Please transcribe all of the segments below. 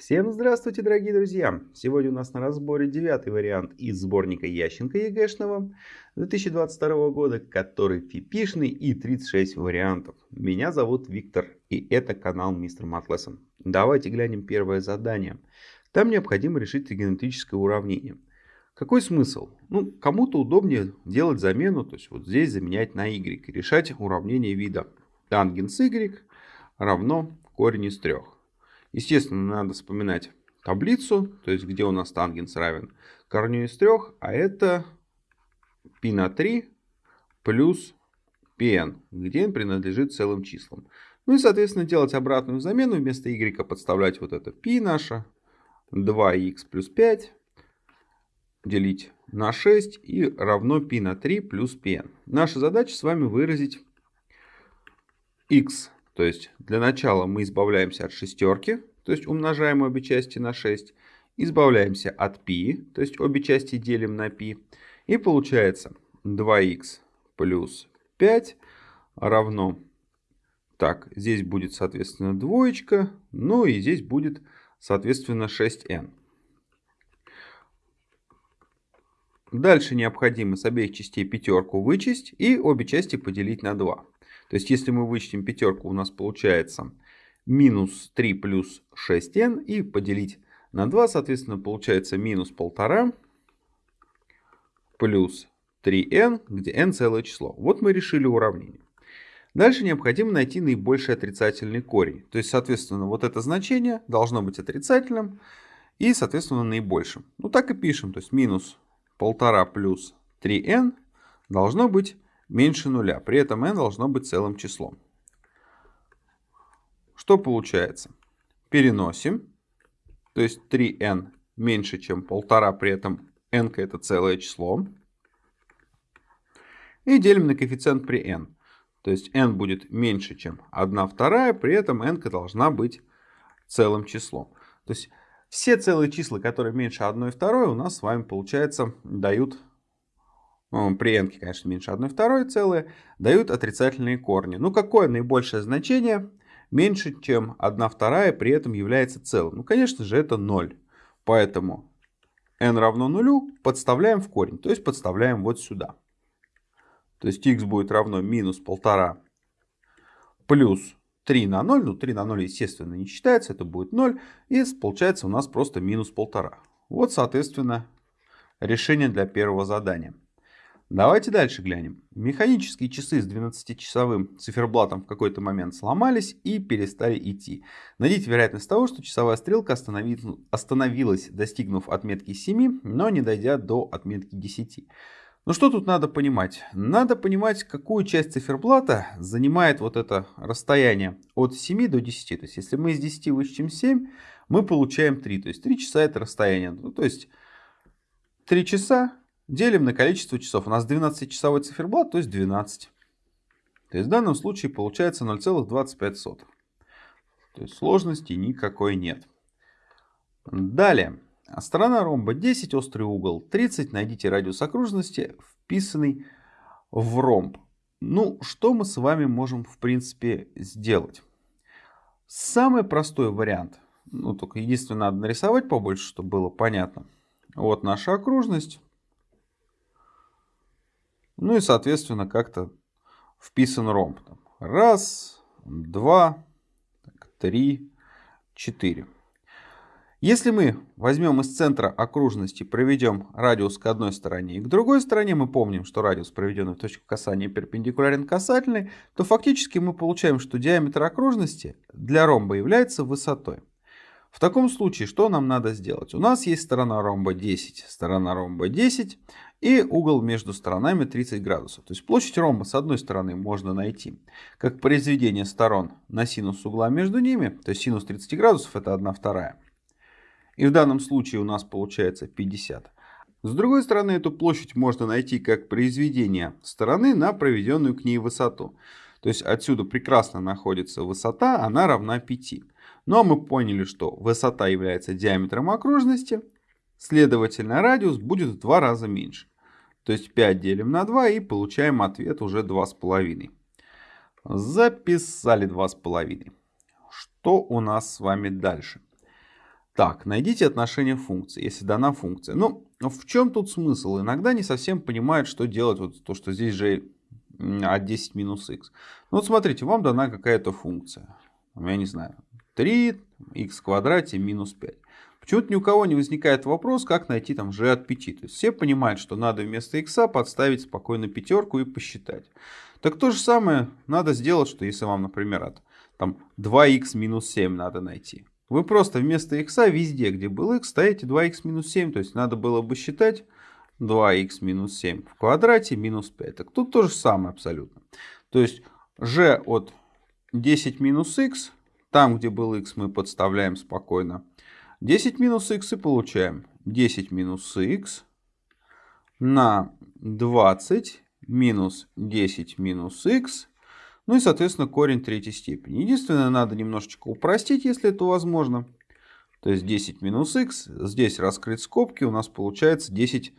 Всем здравствуйте, дорогие друзья! Сегодня у нас на разборе девятый вариант из сборника Ященко ЕГЭшного 2022 года, который фипишный и 36 вариантов. Меня зовут Виктор и это канал Мистер Матлессон. Давайте глянем первое задание. Там необходимо решить тригонометрическое уравнение. Какой смысл? Ну, кому-то удобнее делать замену, то есть вот здесь заменять на y и решать уравнение вида тангенс y равно корень из трех. Естественно, надо вспоминать таблицу, то есть где у нас тангенс равен корню из трех, а это π на 3 плюс pn, где n принадлежит целым числам. Ну и, соответственно, делать обратную замену, вместо y подставлять вот это π наше, 2х плюс 5, делить на 6 и равно π на 3 плюс pn. Наша задача с вами выразить x то есть для начала мы избавляемся от шестерки, то есть умножаем обе части на 6. Избавляемся от π, то есть обе части делим на π. И получается 2х плюс 5 равно... Так, здесь будет, соответственно, двоечка. Ну и здесь будет, соответственно, 6n. Дальше необходимо с обеих частей пятерку вычесть и обе части поделить на 2. То есть, если мы вычтем пятерку, у нас получается минус 3 плюс 6n. И поделить на 2, соответственно, получается минус 1,5 плюс 3n, где n целое число. Вот мы решили уравнение. Дальше необходимо найти наибольший отрицательный корень. То есть, соответственно, вот это значение должно быть отрицательным и, соответственно, наибольшим. Ну, так и пишем. То есть, минус 1,5 плюс 3n должно быть меньше нуля. При этом n должно быть целым числом. Что получается? Переносим. То есть 3n меньше, чем 1,5, при этом n это целое число. И делим на коэффициент при n. То есть n будет меньше, чем 1 вторая, при этом n должна быть целым числом. То есть все целые числа, которые меньше 1 второй, у нас с вами, получается, дают при n, конечно, меньше 1 второй целые, дают отрицательные корни. Ну, какое наибольшее значение меньше, чем 1 вторая, при этом является целым? Ну, конечно же, это 0. Поэтому n равно нулю подставляем в корень, то есть подставляем вот сюда. То есть x будет равно минус 1,5 плюс 3 на 0. Ну, 3 на 0, естественно, не считается, это будет 0. И получается у нас просто минус 1,5. Вот, соответственно, решение для первого задания. Давайте дальше глянем. Механические часы с 12-часовым циферблатом в какой-то момент сломались и перестали идти. Найдите вероятность того, что часовая стрелка остановилась, достигнув отметки 7, но не дойдя до отметки 10. Ну что тут надо понимать? Надо понимать, какую часть циферблата занимает вот это расстояние от 7 до 10. То есть, если мы из 10 вычтем 7, мы получаем 3. То есть, 3 часа это расстояние. Ну, то есть, 3 часа Делим на количество часов. У нас 12-часовой циферблат, то есть 12. То есть в данном случае получается 0,25. То есть сложности никакой нет. Далее. Сторона ромба 10, острый угол 30. Найдите радиус окружности, вписанный в ромб. Ну, что мы с вами можем в принципе сделать? Самый простой вариант. Ну, только единственное, надо нарисовать побольше, чтобы было понятно. Вот наша окружность. Ну и, соответственно, как-то вписан ромб. Раз, два, три, четыре. Если мы возьмем из центра окружности, проведем радиус к одной стороне и к другой стороне, мы помним, что радиус, проведенный в точку касания, перпендикулярен касательной, то фактически мы получаем, что диаметр окружности для ромба является высотой. В таком случае, что нам надо сделать? У нас есть сторона ромба 10, сторона ромба 10 и угол между сторонами 30 градусов. То есть площадь ромба с одной стороны можно найти как произведение сторон на синус угла между ними, то есть синус 30 градусов это 1 вторая. И в данном случае у нас получается 50. С другой стороны, эту площадь можно найти как произведение стороны на проведенную к ней высоту. То есть отсюда прекрасно находится высота, она равна 5. Ну а мы поняли, что высота является диаметром окружности, следовательно радиус будет в два раза меньше. То есть 5 делим на 2 и получаем ответ уже 2,5. Записали 2,5. Что у нас с вами дальше? Так, найдите отношение функции, если дана функция. Ну, в чем тут смысл? Иногда не совсем понимают, что делать, вот то, что здесь же от 10 минус x. Ну вот смотрите, вам дана какая-то функция. Я не знаю, 3 x в квадрате минус 5. Почему-то ни у кого не возникает вопрос, как найти там g от 5. То есть все понимают, что надо вместо x подставить спокойно пятерку и посчитать. Так то же самое надо сделать, что если вам, например, от там, 2х минус 7 надо найти. Вы просто вместо x везде, где был x, ставите 2х минус 7. То есть надо было бы считать 2х минус 7 в квадрате минус 5. Так тут то же самое абсолютно. То есть g от 10 минус x, там где был x мы подставляем спокойно 10 минус x и получаем 10 минус x на 20 минус 10 минус x. Ну и, соответственно, корень третьей степени. Единственное, надо немножечко упростить, если это возможно. То есть 10 минус x. Здесь раскрыть скобки. У нас получается 10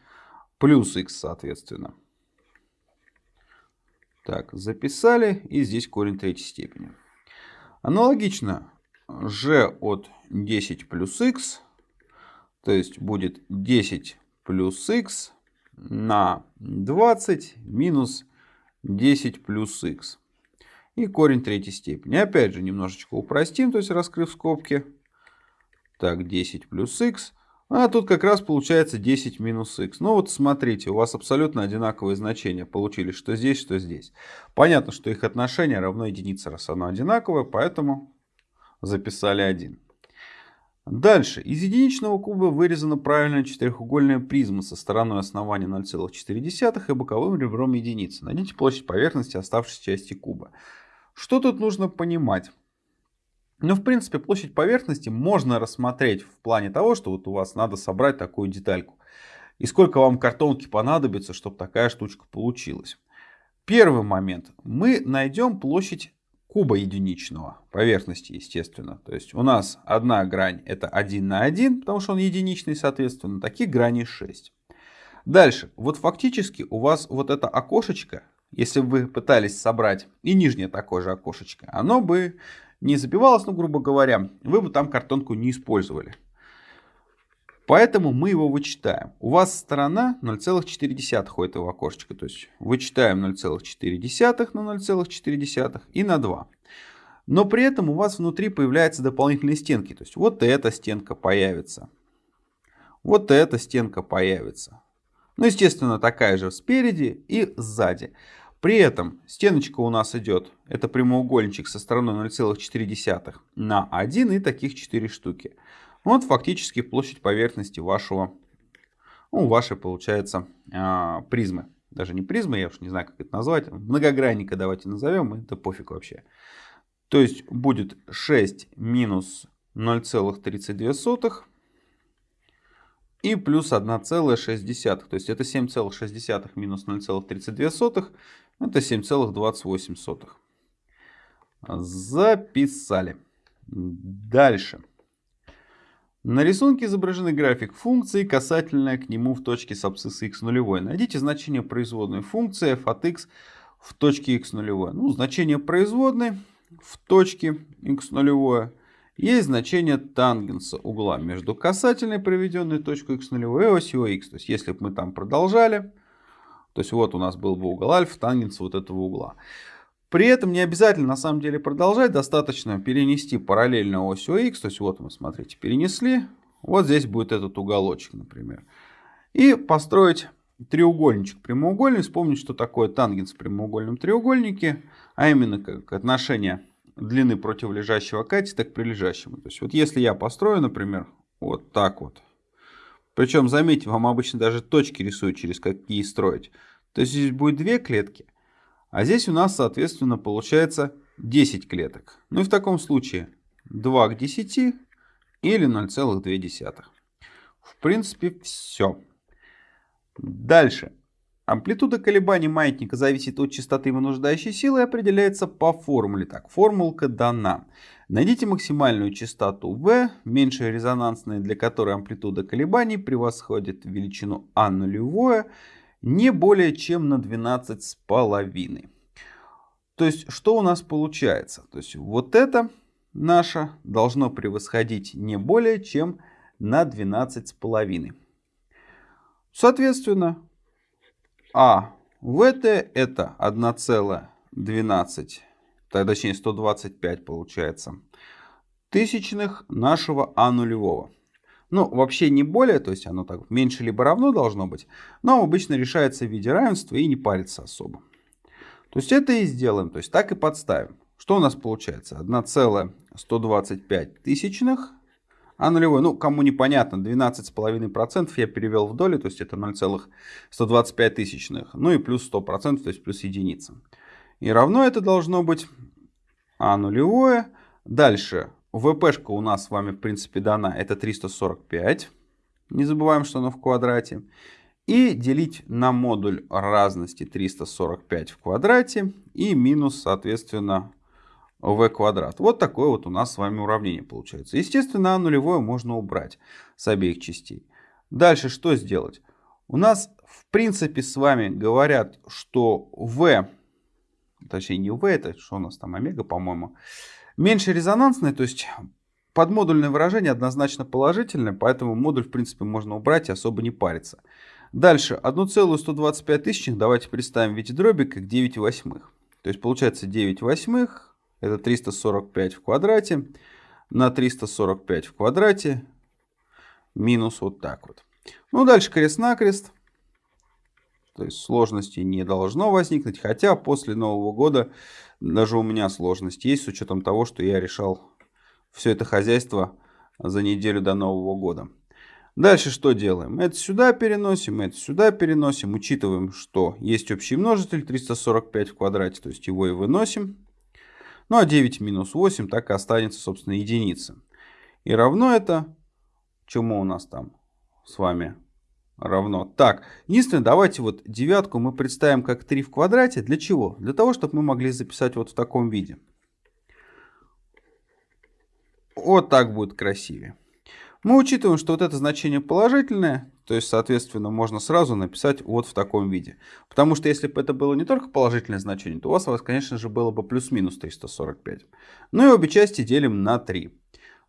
плюс x, соответственно. Так, записали. И здесь корень третьей степени. Аналогично g от 10 плюс x, то есть будет 10 плюс x на 20 минус 10 плюс x. И корень третьей степени. Опять же, немножечко упростим, то есть раскрыв скобки. Так, 10 плюс x. А тут как раз получается 10 минус x. Ну вот смотрите, у вас абсолютно одинаковые значения получились, что здесь, что здесь. Понятно, что их отношение равно единице, раз оно одинаковое, поэтому записали 1. Дальше. Из единичного куба вырезана правильная четырехугольная призма со стороной основания 0,4 и боковым ребром единицы. Найдите площадь поверхности оставшейся части куба. Что тут нужно понимать? Ну, в принципе, площадь поверхности можно рассмотреть в плане того, что вот у вас надо собрать такую детальку. И сколько вам картонки понадобится, чтобы такая штучка получилась. Первый момент. Мы найдем площадь куба единичного поверхности, естественно. То есть у нас одна грань это 1 на 1, потому что он единичный, соответственно. Таких граней 6. Дальше. Вот фактически у вас вот это окошечко, если бы вы пытались собрать и нижнее такое же окошечко, оно бы не забивалось, ну, грубо говоря, вы бы там картонку не использовали. Поэтому мы его вычитаем. У вас сторона 0,4 у этого окошечка. То есть вычитаем 0,4 на 0,4 и на 2. Но при этом у вас внутри появляются дополнительные стенки. То есть вот эта стенка появится. Вот эта стенка появится. Ну, естественно, такая же спереди и сзади. При этом стеночка у нас идет, это прямоугольничек со стороной 0,4 на 1 и таких 4 штуки. Вот фактически площадь поверхности вашего, ну, вашей получается а, призмы. Даже не призмы, я уж не знаю, как это назвать. Многогранника давайте назовем, это пофиг вообще. То есть будет 6 минус 0,32 и плюс 1,6. То есть это 7,6 минус 0,32. Это 7,28. Записали. Дальше. На рисунке изображены график функции, касательная к нему в точке с абсцисса x нулевой. Найдите значение производной функции f от x в точке x нулевой. Ну, значение производной в точке x нулевое есть значение тангенса угла между касательной, проведенной точкой x нулевой, и осью x. То есть, если бы мы там продолжали, то есть, вот у нас был бы угол альфа, тангенс вот этого угла. При этом не обязательно на самом деле продолжать, достаточно перенести параллельно осью x, то есть вот мы, смотрите, перенесли, вот здесь будет этот уголочек, например. И построить треугольничек прямоугольный, вспомнить, что такое тангенс в прямоугольном треугольнике, а именно как отношение длины противолежащего катета к прилежащему. То есть вот если я построю, например, вот так вот, причем, заметьте, вам обычно даже точки рисуют, через какие строить. То есть здесь будет две клетки, а здесь у нас, соответственно, получается 10 клеток. Ну и в таком случае 2 к 10 или 0,2. В принципе, все. Дальше. Амплитуда колебаний маятника зависит от частоты вынуждающей силы и определяется по формуле. Так, формулка дана. Найдите максимальную частоту V, меньшая резонансная, для которой амплитуда колебаний превосходит величину А нулевое не более чем на 12 с половиной. То есть, что у нас получается? То есть, вот это наше должно превосходить не более чем на 12,5. Соответственно, А ВТ это 1,12, точнее 125 получается, тысячных нашего А нулевого. Ну, вообще не более, то есть оно так меньше либо равно должно быть, но обычно решается в виде равенства и не парится особо. То есть это и сделаем, то есть так и подставим. Что у нас получается? 1,125 тысячных, а нулевой, ну, кому непонятно, 12,5% я перевел в доли, то есть это 0,125 тысячных, ну и плюс 100%, то есть плюс единица. И равно это должно быть а нулевое. Дальше, ВПшка у нас с вами, в принципе, дана, это 345. Не забываем, что оно в квадрате. И делить на модуль разности 345 в квадрате и минус, соответственно, v квадрат. Вот такое вот у нас с вами уравнение получается. Естественно, а нулевое можно убрать с обеих частей. Дальше что сделать? У нас в принципе с вами говорят, что v, точнее не v, это что у нас там омега, по-моему, меньше резонансное, то есть подмодульное выражение однозначно положительное, поэтому модуль в принципе можно убрать и особо не париться. Дальше 1,125 тысячных давайте представим в виде дроби как 9 восьмых. То есть получается 9 восьмых это 345 в квадрате на 345 в квадрате минус вот так вот. Ну, дальше крест-накрест. То есть сложности не должно возникнуть. Хотя после Нового года даже у меня сложность есть с учетом того, что я решал все это хозяйство за неделю до Нового года. Дальше что делаем? Это сюда переносим, это сюда переносим. Учитываем, что есть общий множитель 345 в квадрате, то есть его и выносим. Ну а 9 минус 8 так и останется, собственно, единица. И равно это, чему у нас там с вами равно? Так, единственное, давайте вот девятку мы представим как 3 в квадрате. Для чего? Для того, чтобы мы могли записать вот в таком виде. Вот так будет красивее. Мы учитываем, что вот это значение положительное, то есть, соответственно, можно сразу написать вот в таком виде. Потому что если бы это было не только положительное значение, то у вас, конечно же, было бы плюс-минус 345. Ну и обе части делим на 3.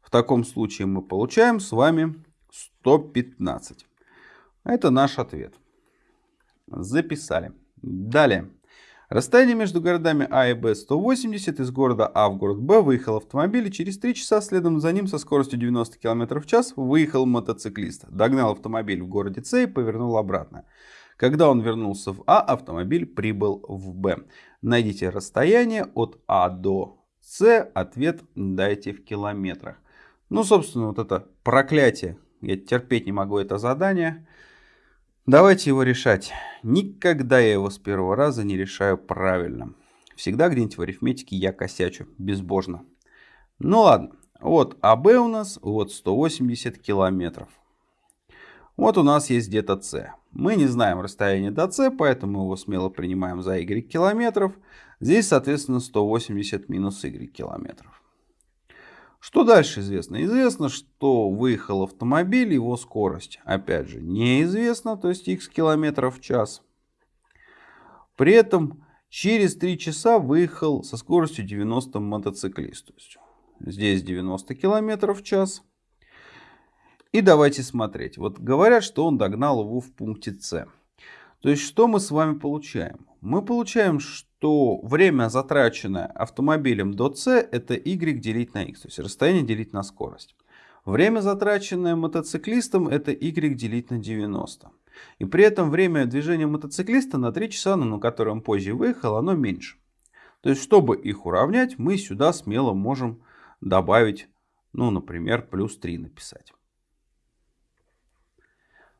В таком случае мы получаем с вами 115. Это наш ответ. Записали. Далее. Расстояние между городами А и Б 180. Из города А в город Б выехал автомобиль, и через 3 часа следом за ним со скоростью 90 км в час выехал мотоциклист. Догнал автомобиль в городе С и повернул обратно. Когда он вернулся в А, автомобиль прибыл в Б. Найдите расстояние от А до С. Ответ дайте в километрах. Ну, собственно, вот это проклятие. Я терпеть не могу это задание. Давайте его решать. Никогда я его с первого раза не решаю правильно. Всегда где-нибудь в арифметике я косячу, безбожно. Ну ладно, вот АБ у нас, вот 180 километров. Вот у нас есть где-то С. Мы не знаем расстояние до С, поэтому его смело принимаем за Y километров. Здесь, соответственно, 180 минус Y километров. Что дальше известно? Известно, что выехал автомобиль, его скорость, опять же, неизвестна, то есть x километров в час. При этом через 3 часа выехал со скоростью 90 мотоциклист. То есть здесь 90 километров в час. И давайте смотреть. Вот говорят, что он догнал его в пункте С. То есть что мы с вами получаем? Мы получаем, что время, затраченное автомобилем до С, это y делить на x, то есть расстояние делить на скорость. Время, затраченное мотоциклистом, это y делить на 90. И при этом время движения мотоциклиста на 3 часа, на которое он позже выехал, оно меньше. То есть, чтобы их уравнять, мы сюда смело можем добавить, ну, например, плюс 3 написать.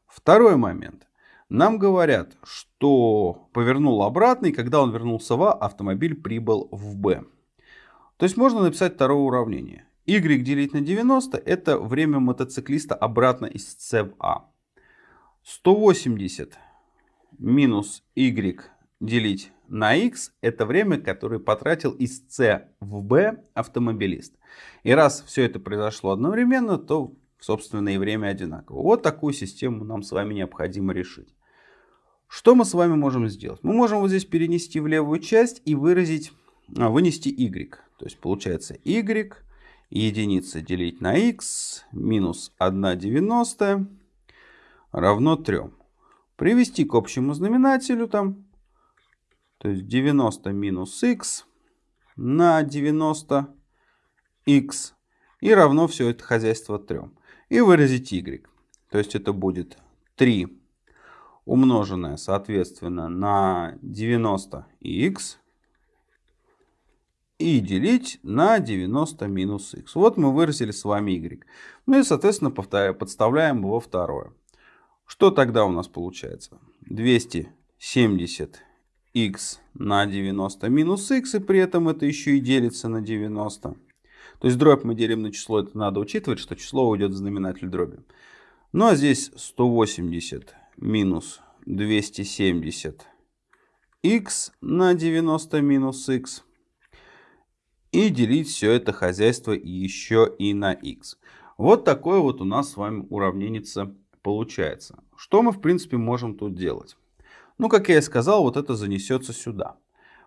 Второй момент. Нам говорят, что повернул обратно, и когда он вернулся в А, автомобиль прибыл в Б. То есть можно написать второе уравнение. Y делить на 90 это время мотоциклиста обратно из С в А. 180 минус Y делить на X это время, которое потратил из С в Б автомобилист. И раз все это произошло одновременно, то собственно и время одинаково. Вот такую систему нам с вами необходимо решить. Что мы с вами можем сделать? Мы можем вот здесь перенести в левую часть и выразить, а, вынести y. То есть получается y единицы делить на x минус 1 90 равно 3. Привести к общему знаменателю там, то есть 90 минус x на 90 x и равно все это хозяйство 3. И выразить y. То есть это будет 3 умноженное, соответственно, на 90 x и делить на 90 минус x. Вот мы выразили с вами y. Ну и, соответственно, подставляем его второе. Что тогда у нас получается? 270 x на 90 минус x, и при этом это еще и делится на 90. То есть дробь мы делим на число, это надо учитывать, что число уйдет в знаменатель дроби. Ну а здесь 180 минус 270 x на 90 минус x. И делить все это хозяйство еще и на x. Вот такое вот у нас с вами уравнение получается. Что мы в принципе можем тут делать? Ну, как я и сказал, вот это занесется сюда.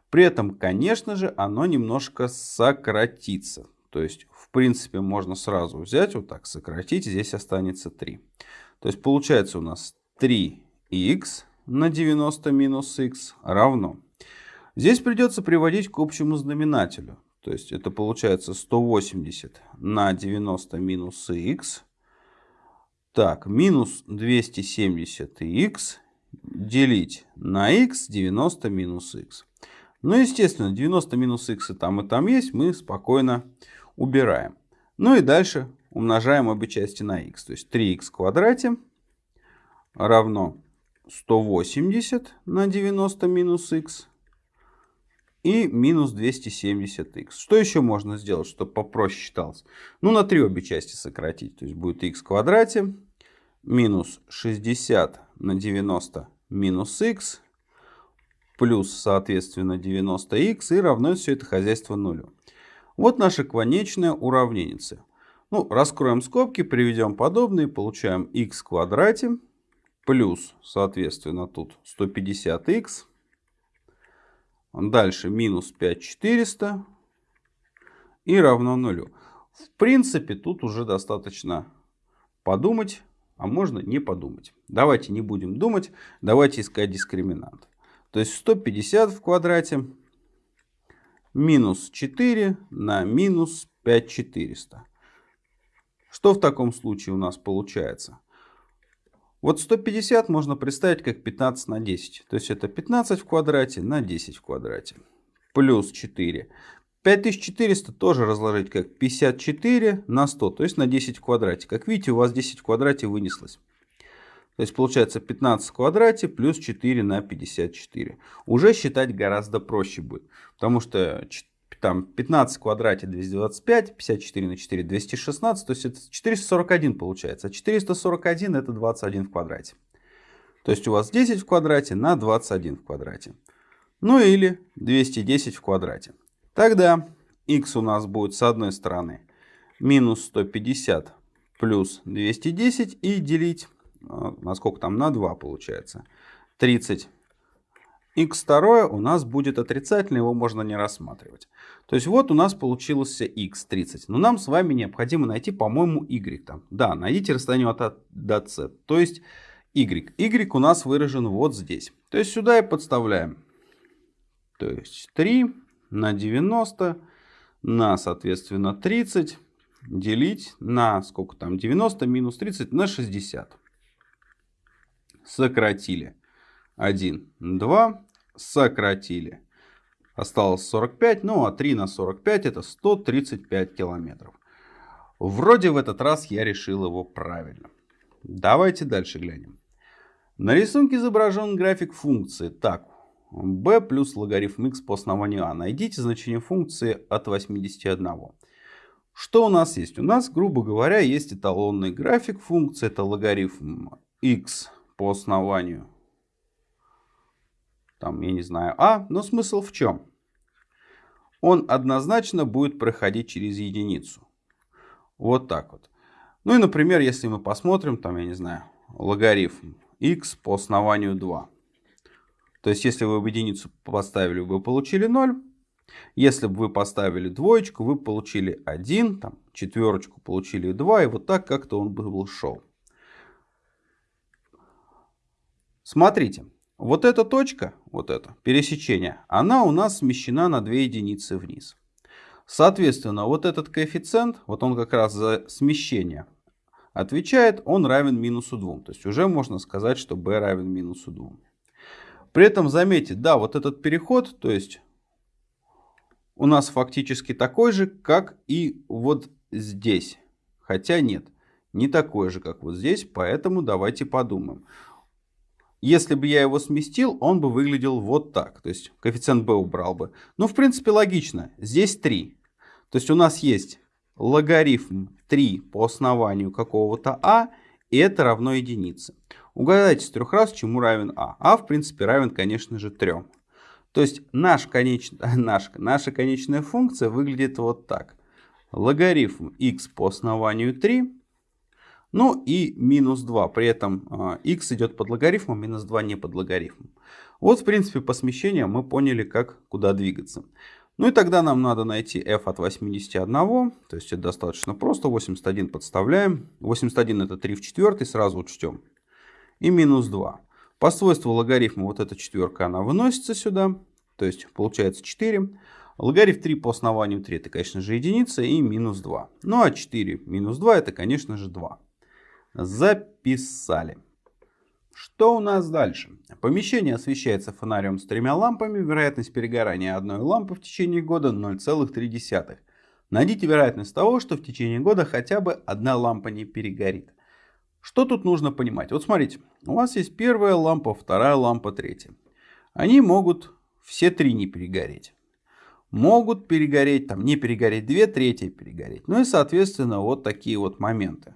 При этом, конечно же, оно немножко сократится. То есть, в принципе, можно сразу взять, вот так сократить, здесь останется 3. То есть, получается у нас 3х на 90 минус х равно. Здесь придется приводить к общему знаменателю. То есть это получается 180 на 90 минус х. Так, минус 270х делить на х 90 минус х. Ну, естественно, 90 минус х и там и там есть, мы спокойно убираем. Ну и дальше умножаем обе части на х. То есть 3х в квадрате равно 180 на 90 минус х и минус 270х. Что еще можно сделать, чтобы попроще считалось? Ну, на 3 обе части сократить. То есть будет х в квадрате минус 60 на 90 минус х плюс, соответственно, 90х и равно все это хозяйство нулю. Вот наше конечное уравнение. Ну, раскроем скобки, приведем подобные, получаем х в квадрате плюс, соответственно, тут 150х Дальше минус 5400 и равно нулю. В принципе, тут уже достаточно подумать, а можно не подумать. Давайте не будем думать, давайте искать дискриминант. То есть 150 в квадрате минус 4 на минус 5400. Что в таком случае у нас получается? Вот 150 можно представить как 15 на 10. То есть это 15 в квадрате на 10 в квадрате. Плюс 4. 5400 тоже разложить как 54 на 100, то есть на 10 в квадрате. Как видите, у вас 10 в квадрате вынеслось. То есть получается 15 в квадрате плюс 4 на 54. Уже считать гораздо проще будет. Потому что там 15 в квадрате 225, 54 на 4 216, то есть это 441 получается. А 441 это 21 в квадрате. То есть у вас 10 в квадрате на 21 в квадрате. Ну или 210 в квадрате. Тогда x у нас будет с одной стороны минус 150 плюс 210 и делить, э, на сколько там, на 2 получается. 30 x2 у нас будет отрицательный, его можно не рассматривать. То есть вот у нас получился x30. Но нам с вами необходимо найти, по-моему, y. Там. Да, найдите расстояние от A до C. То есть y. y у нас выражен вот здесь. То есть сюда и подставляем. То есть 3 на 90 на, соответственно, 30 делить на сколько там 90 минус 30 на 60. Сократили. 1, 2 сократили. Осталось 45, ну а 3 на 45 это 135 километров. Вроде в этот раз я решил его правильно. Давайте дальше глянем. На рисунке изображен график функции. Так, b плюс логарифм x по основанию a. Найдите значение функции от 81. Что у нас есть? У нас, грубо говоря, есть эталонный график функции. Это логарифм x по основанию там, я не знаю, а, но смысл в чем? Он однозначно будет проходить через единицу. Вот так вот. Ну и, например, если мы посмотрим, там, я не знаю, логарифм x по основанию 2. То есть, если вы в единицу поставили, вы получили 0. Если бы вы поставили двоечку, вы получили 1, там, четверочку, получили 2, и вот так как-то он был шел. Смотрите, вот эта точка, вот это пересечение, она у нас смещена на 2 единицы вниз. Соответственно, вот этот коэффициент, вот он как раз за смещение отвечает, он равен минусу 2. То есть уже можно сказать, что b равен минусу 2. При этом заметьте, да, вот этот переход, то есть у нас фактически такой же, как и вот здесь. Хотя нет, не такой же, как вот здесь, поэтому давайте подумаем. Если бы я его сместил, он бы выглядел вот так. То есть коэффициент b убрал бы. Ну, в принципе, логично. Здесь 3. То есть у нас есть логарифм 3 по основанию какого-то а, и это равно единице. Угадайте с трех раз, чему равен а. а, в принципе, равен, конечно же, 3. То есть наш конеч... наш... наша конечная функция выглядит вот так. Логарифм x по основанию 3, ну и минус 2. При этом x а, идет под логарифмом, минус 2 не под логарифмом. Вот, в принципе, по смещению мы поняли, как куда двигаться. Ну и тогда нам надо найти f от 81, то есть это достаточно просто, 81 подставляем, 81 это 3 в четвертой, сразу учтем, и минус 2. По свойству логарифма вот эта четверка, она выносится сюда, то есть получается 4. Логарифм 3 по основанию 3 это, конечно же, единица и минус 2. Ну а 4 минус 2 это, конечно же, 2. Записали. Что у нас дальше? Помещение освещается фонарем с тремя лампами. Вероятность перегорания одной лампы в течение года 0,3. Найдите вероятность того, что в течение года хотя бы одна лампа не перегорит. Что тут нужно понимать? Вот смотрите, у вас есть первая лампа, вторая лампа, третья. Они могут все три не перегореть. Могут перегореть, там не перегореть две, третья перегореть. Ну и соответственно вот такие вот моменты.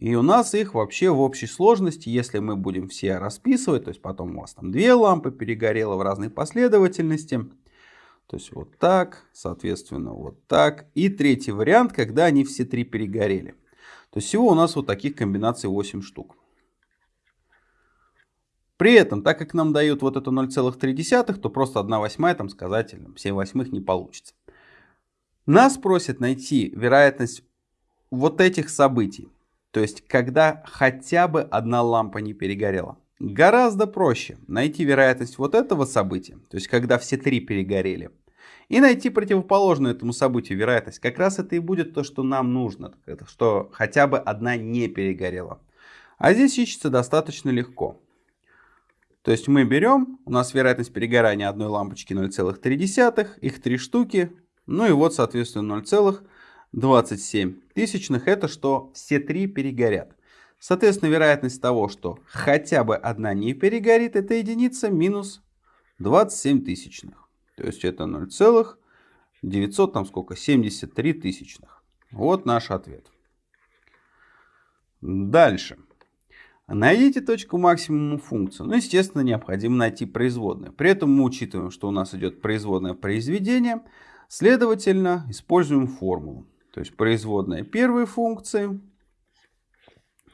И у нас их вообще в общей сложности, если мы будем все расписывать, то есть потом у вас там две лампы перегорело в разной последовательности. То есть вот так, соответственно вот так. И третий вариант, когда они все три перегорели. То есть всего у нас вот таких комбинаций 8 штук. При этом, так как нам дают вот это 0,3, то просто 1 восьмая, там сказать, 7 восьмых не получится. Нас просят найти вероятность вот этих событий. То есть, когда хотя бы одна лампа не перегорела. Гораздо проще найти вероятность вот этого события, то есть, когда все три перегорели, и найти противоположную этому событию вероятность. Как раз это и будет то, что нам нужно, что хотя бы одна не перегорела. А здесь ищется достаточно легко. То есть мы берем, у нас вероятность перегорания одной лампочки 0,3, их три штуки, ну и вот, соответственно, 0,3. 27 тысячных, это что все три перегорят. Соответственно, вероятность того, что хотя бы одна не перегорит, это единица минус 27 тысячных. То есть это 0,900, там сколько, 73 тысячных. Вот наш ответ. Дальше. Найдите точку максимума функции. Ну, естественно, необходимо найти производную. При этом мы учитываем, что у нас идет производное произведение. Следовательно, используем формулу. То есть производная первой функции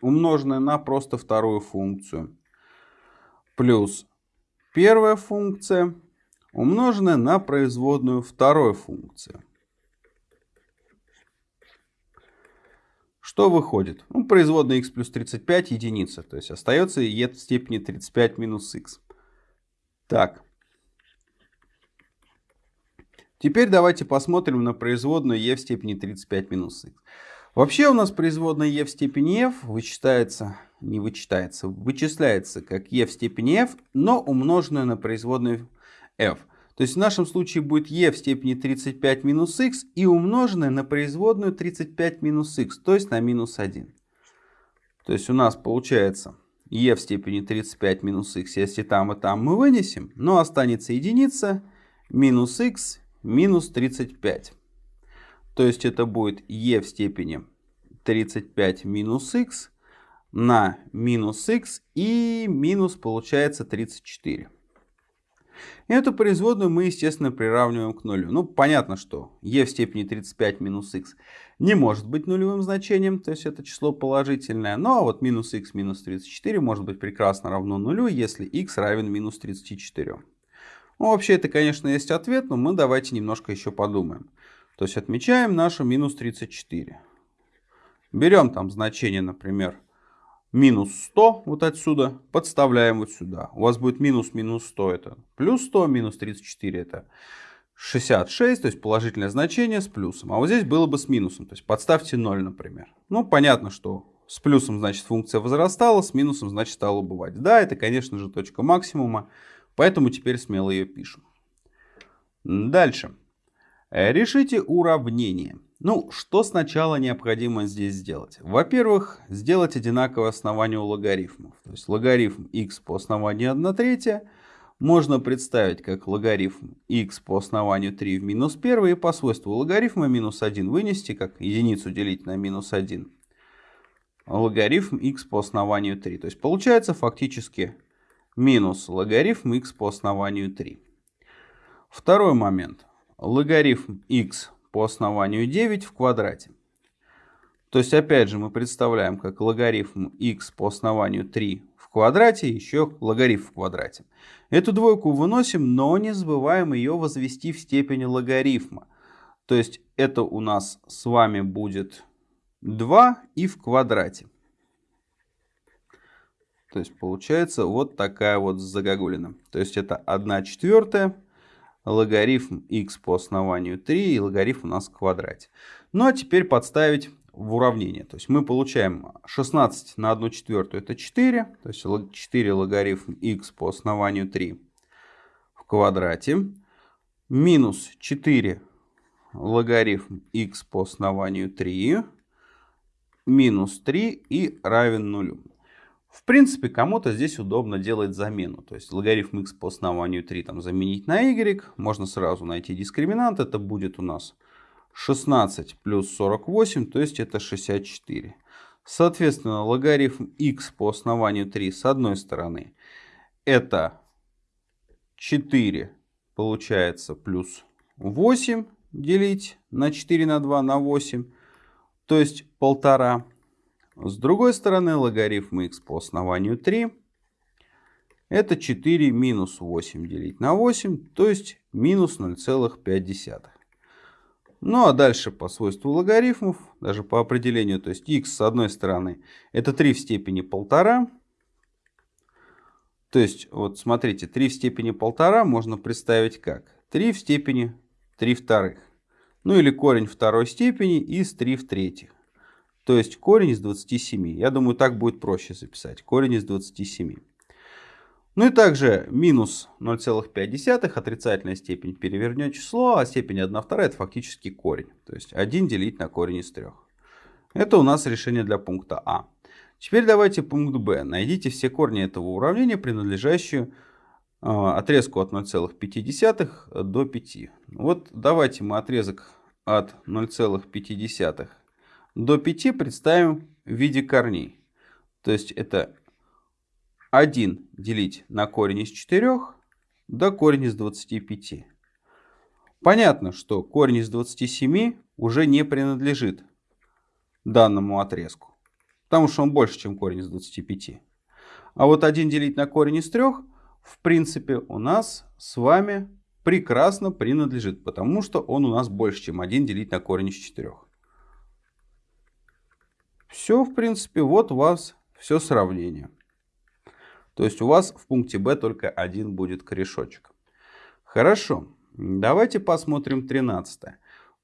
умноженная на просто вторую функцию. Плюс первая функция умноженная на производную второй функции. Что выходит? Ну, производная x плюс 35 единица. То есть остается e в степени 35 минус x. Так, Теперь давайте посмотрим на производную e в степени 35 минус x. Вообще у нас производная e в степени f вычитается, не вычитается, вычисляется как e в степени f, но умноженная на производную f. То есть в нашем случае будет e в степени 35 минус x и умноженная на производную 35 минус x, то есть на минус 1. То есть у нас получается e в степени 35 минус x, если там и там мы вынесем, но останется единица минус x минус 35. То есть это будет e в степени 35 минус x на минус x и минус получается 34. И эту производную мы, естественно, приравниваем к нулю. Ну, понятно, что e в степени 35 минус x не может быть нулевым значением, то есть это число положительное. Ну, а вот минус x минус 34 может быть прекрасно равно нулю, если x равен минус 34. Ну, вообще это, конечно, есть ответ, но мы давайте немножко еще подумаем. То есть отмечаем нашу минус 34. Берем там значение, например, минус 100 вот отсюда, подставляем вот сюда. У вас будет минус минус 100 это плюс 100, минус 34 это 66, то есть положительное значение с плюсом. А вот здесь было бы с минусом, то есть подставьте 0, например. Ну, понятно, что с плюсом, значит, функция возрастала, с минусом, значит, стала убывать. Да, это, конечно же, точка максимума, поэтому теперь смело ее пишем. Дальше. Решите уравнение. Ну, что сначала необходимо здесь сделать? Во-первых, сделать одинаковое основание у логарифмов. То есть логарифм x по основанию 1 третья можно представить как логарифм x по основанию 3 в минус 1 и по свойству логарифма минус 1 вынести как единицу делить на минус 1 логарифм x по основанию 3. То есть получается фактически минус логарифм x по основанию 3. Второй момент. Логарифм x по основанию 9 в квадрате. То есть, опять же, мы представляем как логарифм x по основанию 3 в квадрате, еще логарифм в квадрате. Эту двойку выносим, но не забываем ее возвести в степень логарифма. То есть, это у нас с вами будет 2 и в квадрате. То есть, получается вот такая вот загогулина. То есть, это 1 четвертая логарифм x по основанию 3 и логарифм у нас в квадрате. Ну а теперь подставить в уравнение. То есть мы получаем 16 на 1 четвертую это 4. То есть 4 логарифм x по основанию 3 в квадрате. Минус 4 логарифм x по основанию 3. Минус 3 и равен нулю. В принципе, кому-то здесь удобно делать замену. То есть логарифм x по основанию 3 там, заменить на y. Можно сразу найти дискриминант. Это будет у нас 16 плюс 48, то есть это 64. Соответственно, логарифм x по основанию 3 с одной стороны это 4 получается плюс 8 делить на 4 на 2 на 8, то есть полтора. С другой стороны, логарифм x по основанию 3 это 4 минус 8 делить на 8, то есть минус 0,5. Ну а дальше по свойству логарифмов, даже по определению, то есть x с одной стороны это 3 в степени 1,5. То есть вот смотрите, 3 в степени 1,5 можно представить как 3 в степени 3 вторых. Ну или корень второй степени из 3 в третьих. То есть корень из 27. Я думаю, так будет проще записать. Корень из 27. Ну и также минус 0,5, отрицательная степень перевернет число, а степень 1 вторая это фактически корень. То есть 1 делить на корень из 3. Это у нас решение для пункта А. Теперь давайте пункт Б. Найдите все корни этого уравнения, принадлежащие а, отрезку от 0,5 до 5. Вот давайте мы отрезок от 0,5 до 5 представим в виде корней. То есть это 1 делить на корень из 4 до корень из 25. Понятно, что корень из 27 уже не принадлежит данному отрезку, потому что он больше, чем корень из 25. А вот 1 делить на корень из 3, в принципе, у нас с вами прекрасно принадлежит, потому что он у нас больше, чем 1 делить на корень из 4. Все, в принципе, вот у вас все сравнение. То есть у вас в пункте Б только один будет корешочек. Хорошо, давайте посмотрим 13.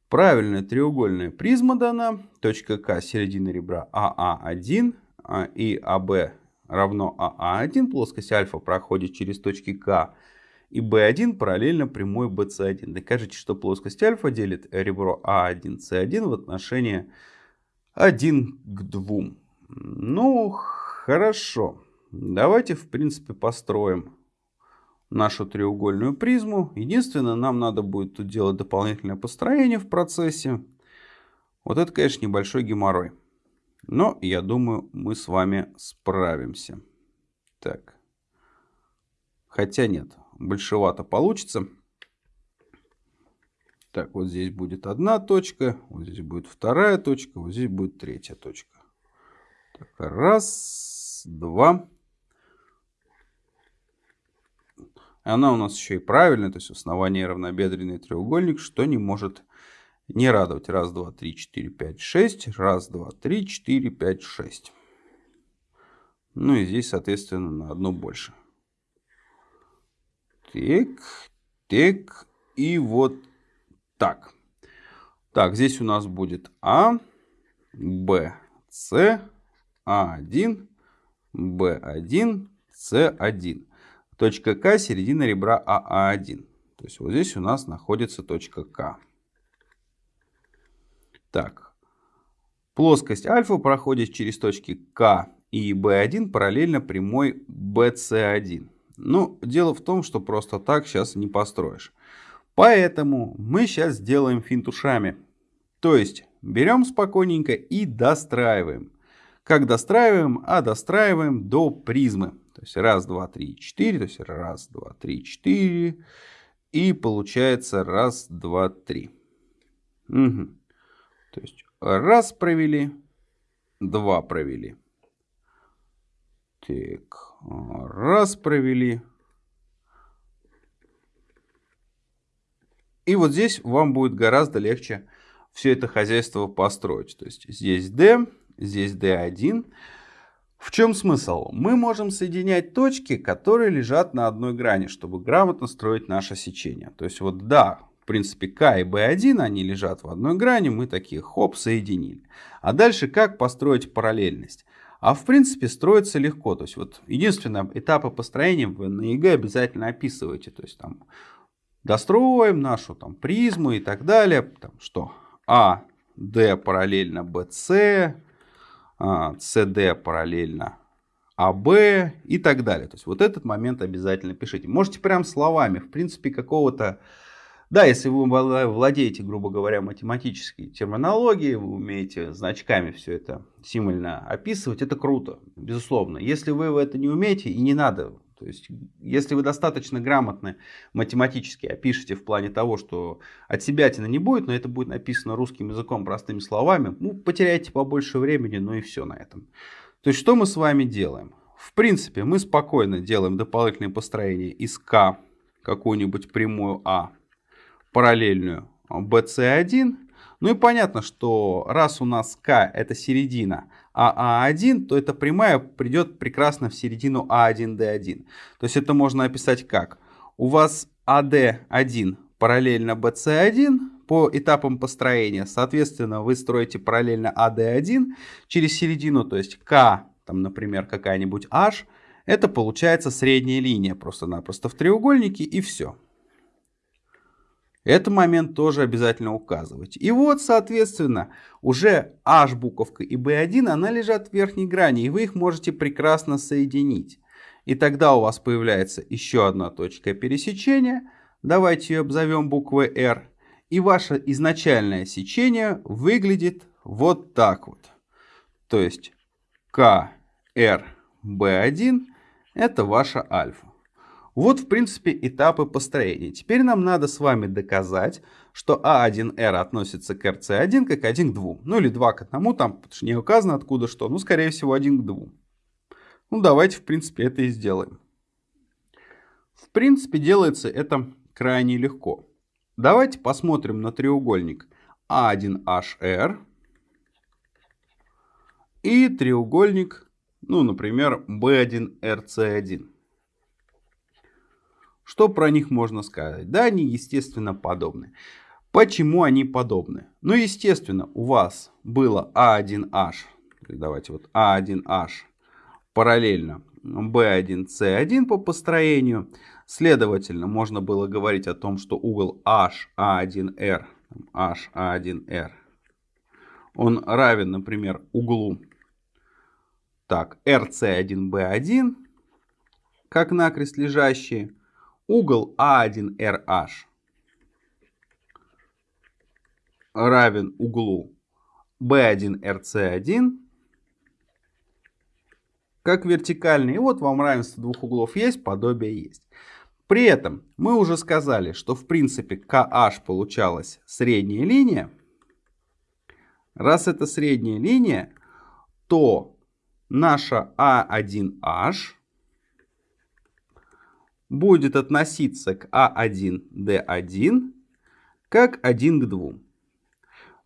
Правильная треугольная призма дана. Точка К середина ребра АА1 а и АБ равно АА1. Плоскость альфа проходит через точки К и B1 параллельно прямой BC1. Докажите, что плоскость альфа делит ребро А1, С1 в отношении 1 к 2. Ну, хорошо. Давайте, в принципе, построим нашу треугольную призму. Единственное, нам надо будет тут делать дополнительное построение в процессе. Вот это, конечно, небольшой геморрой. Но, я думаю, мы с вами справимся. Так. Хотя нет, большевато получится. Так, вот здесь будет одна точка, вот здесь будет вторая точка, вот здесь будет третья точка. Так, раз, два. Она у нас еще и правильная, то есть основание равнобедренный треугольник, что не может не радовать. Раз, два, три, четыре, пять, шесть. Раз, два, три, четыре, пять, шесть. Ну и здесь, соответственно, на одну больше. Так, так, и вот так. Так, здесь у нас будет А, Б, С, А1, Б1, С1. Точка К середина ребра АА1. То есть вот здесь у нас находится точка К. Так, плоскость альфа проходит через точки К и B1 параллельно прямой BC1. Ну, дело в том, что просто так сейчас не построишь. Поэтому мы сейчас сделаем финт ушами. То есть берем спокойненько и достраиваем. Как достраиваем? А достраиваем до призмы. То есть раз, два, три, четыре. То есть раз, два, три, четыре. И получается раз, два, три. Угу. То есть раз провели, два провели. Так, раз провели. И вот здесь вам будет гораздо легче все это хозяйство построить. То есть здесь D, здесь D1. В чем смысл? Мы можем соединять точки, которые лежат на одной грани, чтобы грамотно строить наше сечение. То есть вот да, в принципе К и B1, они лежат в одной грани, мы такие хоп, соединили. А дальше как построить параллельность? А в принципе строится легко. То есть вот единственное, этапы построения вы на ЕГЭ обязательно описываете. То есть там достроим нашу там призму и так далее. Там, что AD параллельно BC, CD параллельно AB и так далее. То есть вот этот момент обязательно пишите. Можете прям словами, в принципе, какого-то да, если вы владеете, грубо говоря, математической терминологией, вы умеете значками все это символьно описывать, это круто, безусловно. Если вы это не умеете, и не надо, то есть, если вы достаточно грамотно математически опишете в плане того, что от себя тина не будет, но это будет написано русским языком простыми словами, ну, потеряете побольше времени, ну и все на этом. То есть, что мы с вами делаем? В принципе, мы спокойно делаем дополнительное построение из К какую-нибудь прямую А параллельную BC1. Ну и понятно, что раз у нас К это середина, а А1, то эта прямая придет прекрасно в середину А1-D1. То есть это можно описать как? У вас АД1 параллельно BC1 по этапам построения. Соответственно, вы строите параллельно АД1 через середину, то есть К, там, например, какая-нибудь H. Это получается средняя линия просто-напросто в треугольнике и все. Этот момент тоже обязательно указывать. И вот, соответственно, уже H буковка и B1, она лежат в верхней грани, и вы их можете прекрасно соединить. И тогда у вас появляется еще одна точка пересечения. Давайте ее обзовем буквой R. И ваше изначальное сечение выглядит вот так вот. То есть К, R, B1 это ваша альфа. Вот, в принципе, этапы построения. Теперь нам надо с вами доказать, что А1R относится к РЦ1 как 1 к 2. Ну или 2 к 1, там, что не указано откуда что. Ну, скорее всего, 1 к 2. Ну, давайте, в принципе, это и сделаем. В принципе, делается это крайне легко. Давайте посмотрим на треугольник А1HR и треугольник, ну, например, B1RC1. Что про них можно сказать? Да, они, естественно, подобны. Почему они подобны? Ну, естественно, у вас было А1H, давайте вот А1H параллельно B1C1 по построению. Следовательно, можно было говорить о том, что угол HA1R, HA1R, он равен, например, углу так, RC1B1, как накрест лежащие, угол А1RH равен углу B1RC1 как вертикальный. И вот вам равенство двух углов есть, подобие есть. При этом мы уже сказали, что в принципе KH получалась средняя линия. Раз это средняя линия, то наша А1H будет относиться к А1, Д1 как 1 к 2.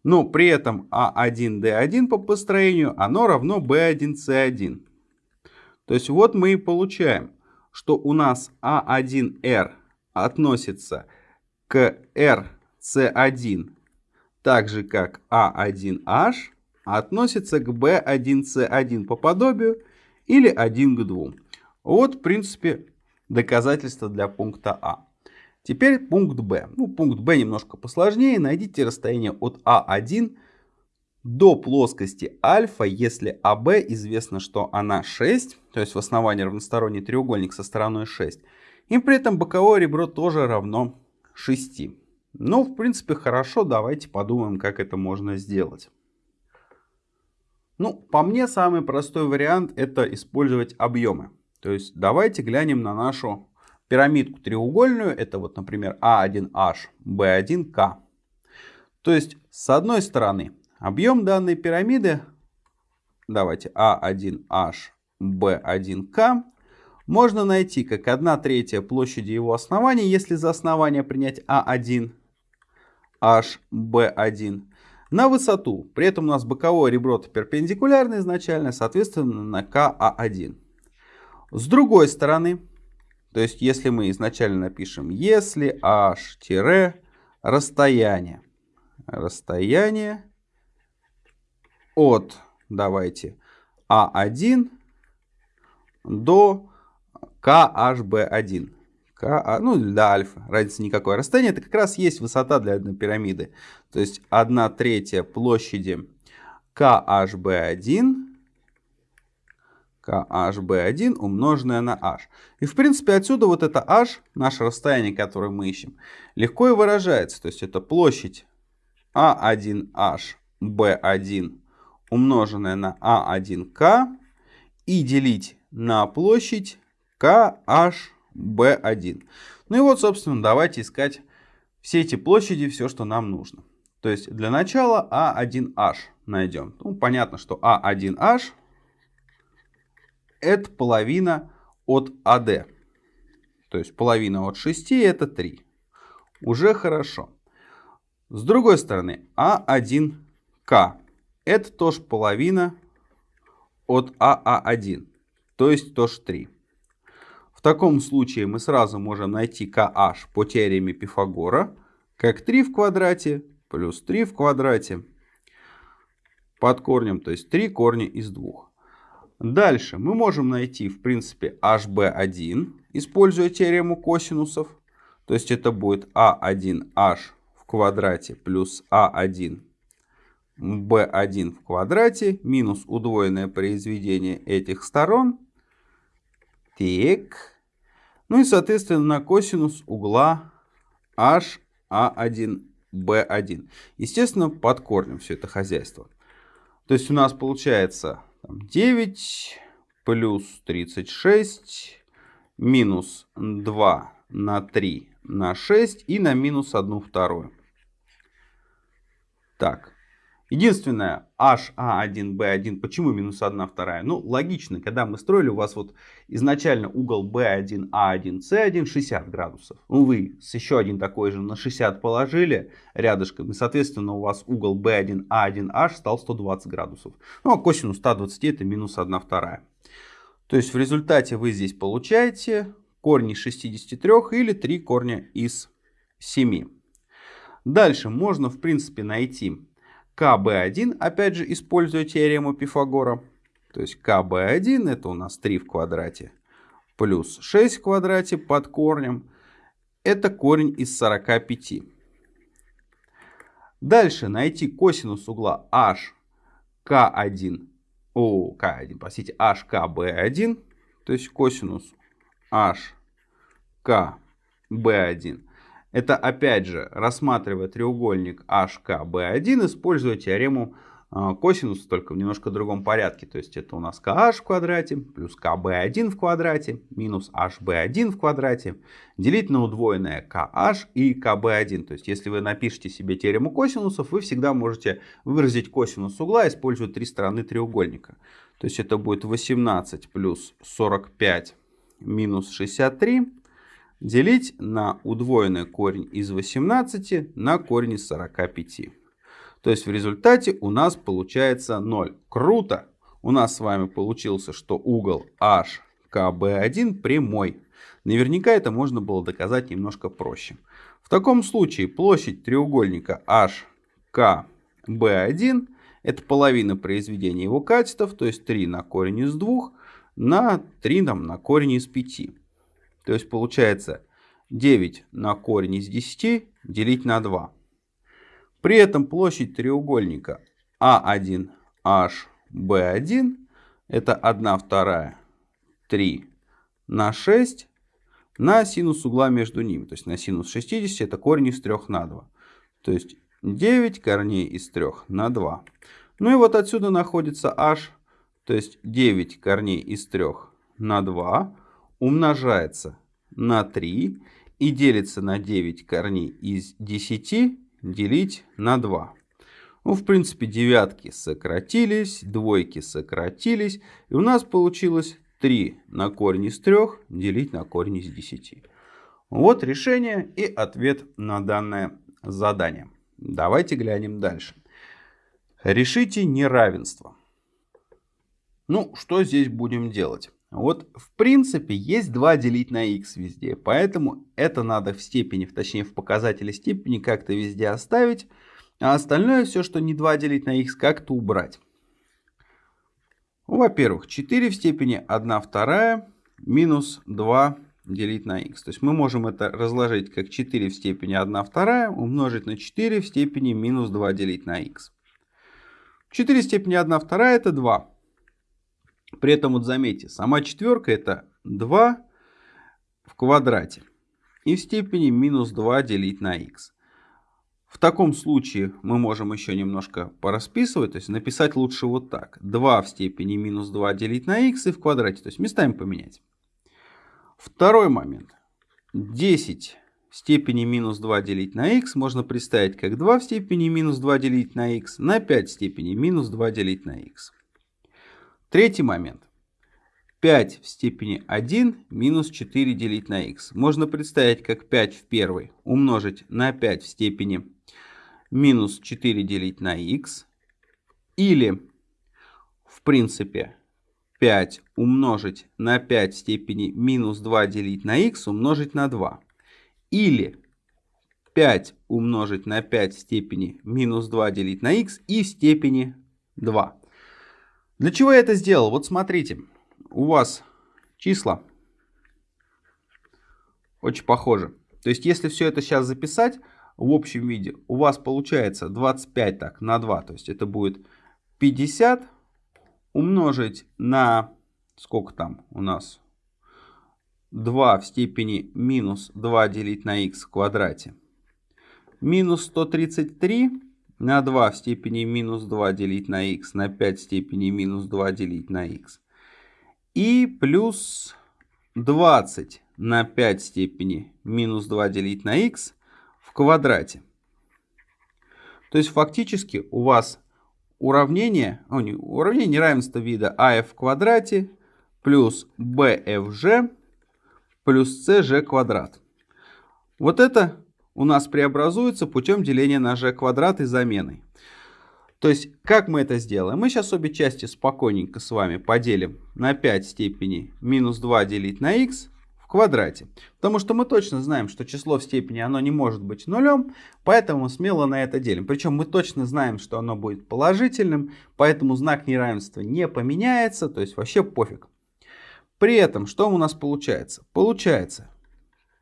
но при этом А1D1 по построению, оно равно B1C1. То есть вот мы и получаем, что у нас А1R относится к RC1 так же, как А1H относится к B1C1 по подобию или 1 к 2. Вот, в принципе, доказательство для пункта А. Теперь пункт Б. Ну, пункт Б немножко посложнее. Найдите расстояние от А1 до плоскости альфа, если АБ известно, что она 6, то есть в основании равносторонний треугольник со стороной 6. И при этом боковое ребро тоже равно 6. Ну, в принципе, хорошо, давайте подумаем, как это можно сделать. Ну, по мне, самый простой вариант это использовать объемы. То есть давайте глянем на нашу пирамидку треугольную. Это вот, например, А1H, B1K. То есть, с одной стороны, объем данной пирамиды, давайте А1H, B1K, можно найти как 1 третья площади его основания, если за основание принять А1, H, B1, на высоту. При этом у нас боковое ребро перпендикулярно изначально, соответственно, на КА1. С другой стороны, то есть если мы изначально напишем, если h расстояние, от, давайте, А1 до КHB1. К, ну до альфа, разницы никакой. Расстояние это как раз есть высота для одной пирамиды. То есть 1 третья площади KHB1 KHB1 умноженное на h. И в принципе отсюда вот это h, наше расстояние, которое мы ищем, легко и выражается. То есть это площадь A1H B1 умноженное на A1K и делить на площадь KHB1. Ну и вот, собственно, давайте искать все эти площади, все, что нам нужно. То есть для начала А1H найдем. Ну, понятно, что А1H это половина от АД. То есть половина от 6 это 3. Уже хорошо. С другой стороны, А1К это тоже половина от АА1. То есть тоже 3. В таком случае мы сразу можем найти KH по теореме Пифагора как 3 в квадрате плюс 3 в квадрате под корнем, то есть 3 корня из 2. Дальше мы можем найти, в принципе, HB1, используя теорему косинусов. То есть это будет А1H в квадрате плюс А1 B1 в квадрате минус удвоенное произведение этих сторон. Так. Ну и, соответственно, на косинус угла HA1 B1. Естественно, под корнем все это хозяйство. То есть у нас получается 9 плюс 36 минус 2 на 3 на 6 и на минус 1 вторую. Так, Единственное, HA1B1, почему минус 1 вторая? Ну, логично, когда мы строили, у вас вот изначально угол B1, A1, C1 60 градусов. Ну, вы с еще один такой же на 60 положили рядышком, и, соответственно, у вас угол B1, A1, H стал 120 градусов. Ну, а косинус 120 это минус 1 вторая. То есть в результате вы здесь получаете корни из 63 или 3 корня из 7. Дальше можно, в принципе, найти КБ1, опять же, используя теорему Пифагора. То есть КБ1 это у нас 3 в квадрате плюс 6 в квадрате под корнем. Это корень из 45. Дальше найти косинус угла HK1, о, К1, простите, HKB1, то есть косинус HKB1 это опять же, рассматривая треугольник HKB1, используя теорему а, косинуса, только в немножко другом порядке. То есть это у нас KH в квадрате плюс KB1 в квадрате минус HB1 в квадрате делить на удвоенное KH и KB1. То есть если вы напишите себе теорему косинусов, вы всегда можете выразить косинус угла, используя три стороны треугольника. То есть это будет 18 плюс 45 минус 63 делить на удвоенный корень из 18 на корень из 45. То есть в результате у нас получается 0. Круто! У нас с вами получился, что угол HKB1 прямой. Наверняка это можно было доказать немножко проще. В таком случае площадь треугольника HKB1 это половина произведения его катетов, то есть 3 на корень из 2 на 3 там, на корень из 5. То есть получается 9 на корень из 10 делить на 2. При этом площадь треугольника А1HB1 это 1 вторая 3 на 6 на синус угла между ними. То есть на синус 60 это корень из 3 на 2. То есть 9 корней из 3 на 2. Ну и вот отсюда находится h, то есть 9 корней из 3 на 2 умножается на 3 и делится на 9 корней из 10 делить на 2. Ну, в принципе, девятки сократились, двойки сократились. И у нас получилось 3 на корень из 3 делить на корень из 10. Вот решение и ответ на данное задание. Давайте глянем дальше. Решите неравенство. Ну, что здесь будем делать? Вот, в принципе, есть 2 делить на x везде, поэтому это надо в степени, точнее в показателе степени как-то везде оставить, а остальное все, что не 2 делить на x, как-то убрать. Во-первых, 4 в степени 1 вторая минус 2 делить на x. То есть мы можем это разложить как 4 в степени 1 вторая умножить на 4 в степени минус 2 делить на x. 4 в степени 1 вторая это 2. При этом вот заметьте, сама четверка это 2 в квадрате. И в степени минус 2 делить на x. В таком случае мы можем еще немножко порасписывать, то есть написать лучше вот так. 2 в степени минус 2 делить на x и в квадрате, то есть местами поменять. Второй момент. 10 в степени минус 2 делить на x можно представить как 2 в степени минус 2 делить на x на 5 в степени минус 2 делить на x. Третий момент. 5 в степени 1 минус 4 делить на x. Можно представить как 5 в первой умножить на 5 в степени минус 4 делить на x. Или, в принципе, 5 умножить на 5 в степени минус 2 делить на x умножить на 2. Или 5 умножить на 5 в степени минус 2 делить на x и в степени 2. Для чего я это сделал? Вот смотрите, у вас числа очень похожи. То есть, если все это сейчас записать в общем виде, у вас получается 25 так, на 2. То есть, это будет 50 умножить на, сколько там у нас, 2 в степени минус 2 делить на x в квадрате. Минус 133 на 2 в степени минус 2 делить на x на 5 в степени минус 2 делить на x. И плюс 20 на 5 в степени минус 2 делить на x в квадрате. То есть фактически у вас уравнение, о, не, уравнение неравенства вида af в квадрате плюс bfg плюс cg квадрат. Вот это у нас преобразуется путем деления на g квадрат и заменой. То есть, как мы это сделаем? Мы сейчас обе части спокойненько с вами поделим на 5 степени минус 2 делить на x в квадрате. Потому что мы точно знаем, что число в степени оно не может быть нулем, поэтому смело на это делим. Причем мы точно знаем, что оно будет положительным, поэтому знак неравенства не поменяется, то есть вообще пофиг. При этом, что у нас получается? Получается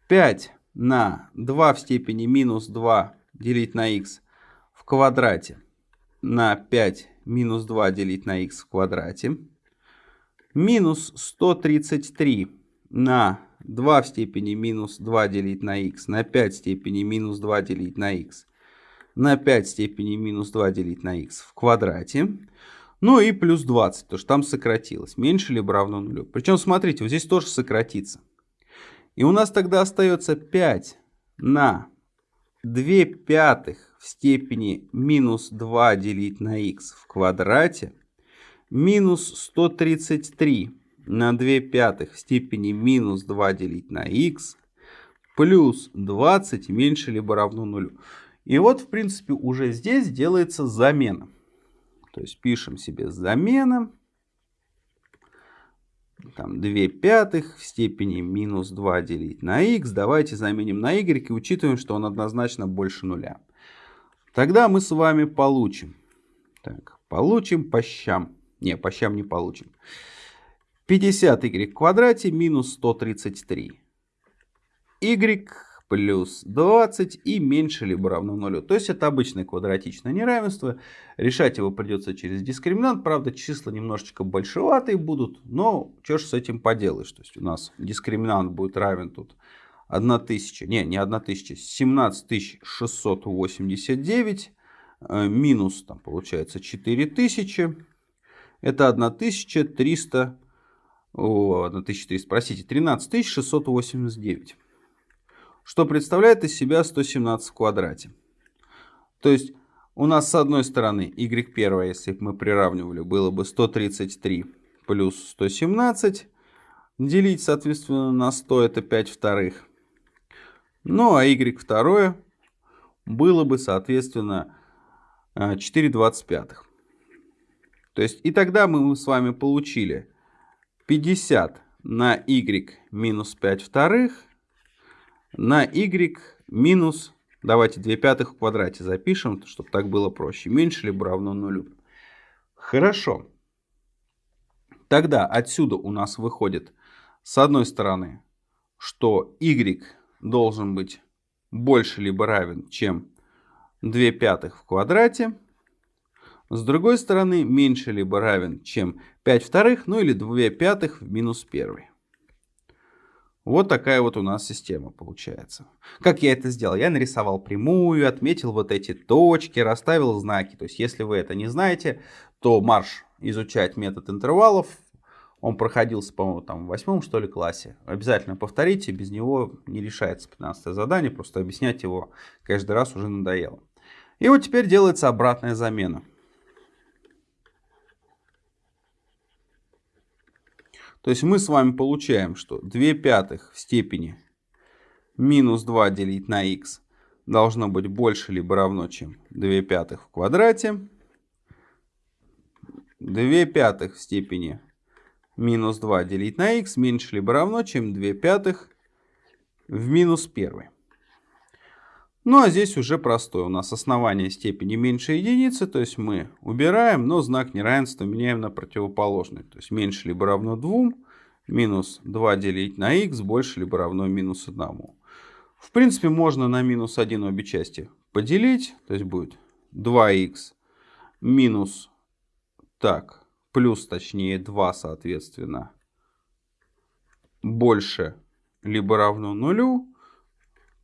5 на 2 в степени минус 2 делить на x в квадрате на 5 минус 2 делить на x в квадрате. Минус 133 на 2 в степени минус 2 делить на x на 5 в степени минус 2 делить на x на 5 в степени минус 2 делить на x в квадрате. Ну и плюс 20, потому что там сократилось. Меньше либо равно нулю. Причем, смотрите, вот здесь тоже сократится. И у нас тогда остается 5 на 2 пятых в степени минус 2 делить на x в квадрате минус 133 на 2 пятых в степени минус 2 делить на x плюс 20 меньше либо равно нулю. И вот, в принципе, уже здесь делается замена. То есть пишем себе замена. Там 2 пятых в степени минус 2 делить на х. Давайте заменим на y и учитываем, что он однозначно больше нуля. Тогда мы с вами получим. Так, получим по щам. Не, по щам не получим. 50y в квадрате минус 133. y плюс 20 и меньше либо равно нулю. То есть это обычное квадратичное неравенство. Решать его придется через дискриминант. Правда, числа немножечко большеватые будут, но что ж с этим поделаешь. То есть у нас дискриминант будет равен тут 1000, не, не 1000, 17689 э, минус, там получается 4000. Это 1300, о, 1300, простите, 13689 что представляет из себя 117 в квадрате. То есть у нас с одной стороны y1, если бы мы приравнивали, было бы 133 плюс 117. Делить, соответственно, на 100 это 5 вторых. Ну а y2 было бы, соответственно, 4 25. То есть и тогда мы с вами получили 50 на y минус 5 вторых на y минус, давайте 2 пятых в квадрате запишем, чтобы так было проще, меньше либо равно нулю. Хорошо. Тогда отсюда у нас выходит, с одной стороны, что y должен быть больше либо равен, чем 2 пятых в квадрате. С другой стороны, меньше либо равен, чем 5 вторых, ну или 2 пятых в минус 1. Вот такая вот у нас система получается. Как я это сделал? Я нарисовал прямую, отметил вот эти точки, расставил знаки. То есть, если вы это не знаете, то марш изучать метод интервалов. Он проходился, по-моему, там в восьмом, что ли, классе. Обязательно повторите, без него не решается 15 задание. Просто объяснять его каждый раз уже надоело. И вот теперь делается обратная замена. То есть мы с вами получаем, что 2 пятых в степени минус 2 делить на х должно быть больше либо равно, чем 2 пятых в квадрате. 2 пятых в степени минус 2 делить на х меньше либо равно, чем 2 пятых в минус 1. Ну а здесь уже простое. У нас основание степени меньше единицы, то есть мы убираем, но знак неравенства меняем на противоположный. То есть меньше либо равно 2, минус 2 делить на х больше либо равно минус 1. В принципе, можно на минус 1 обе части поделить, то есть будет 2х минус, так, плюс точнее 2 соответственно, больше либо равно нулю.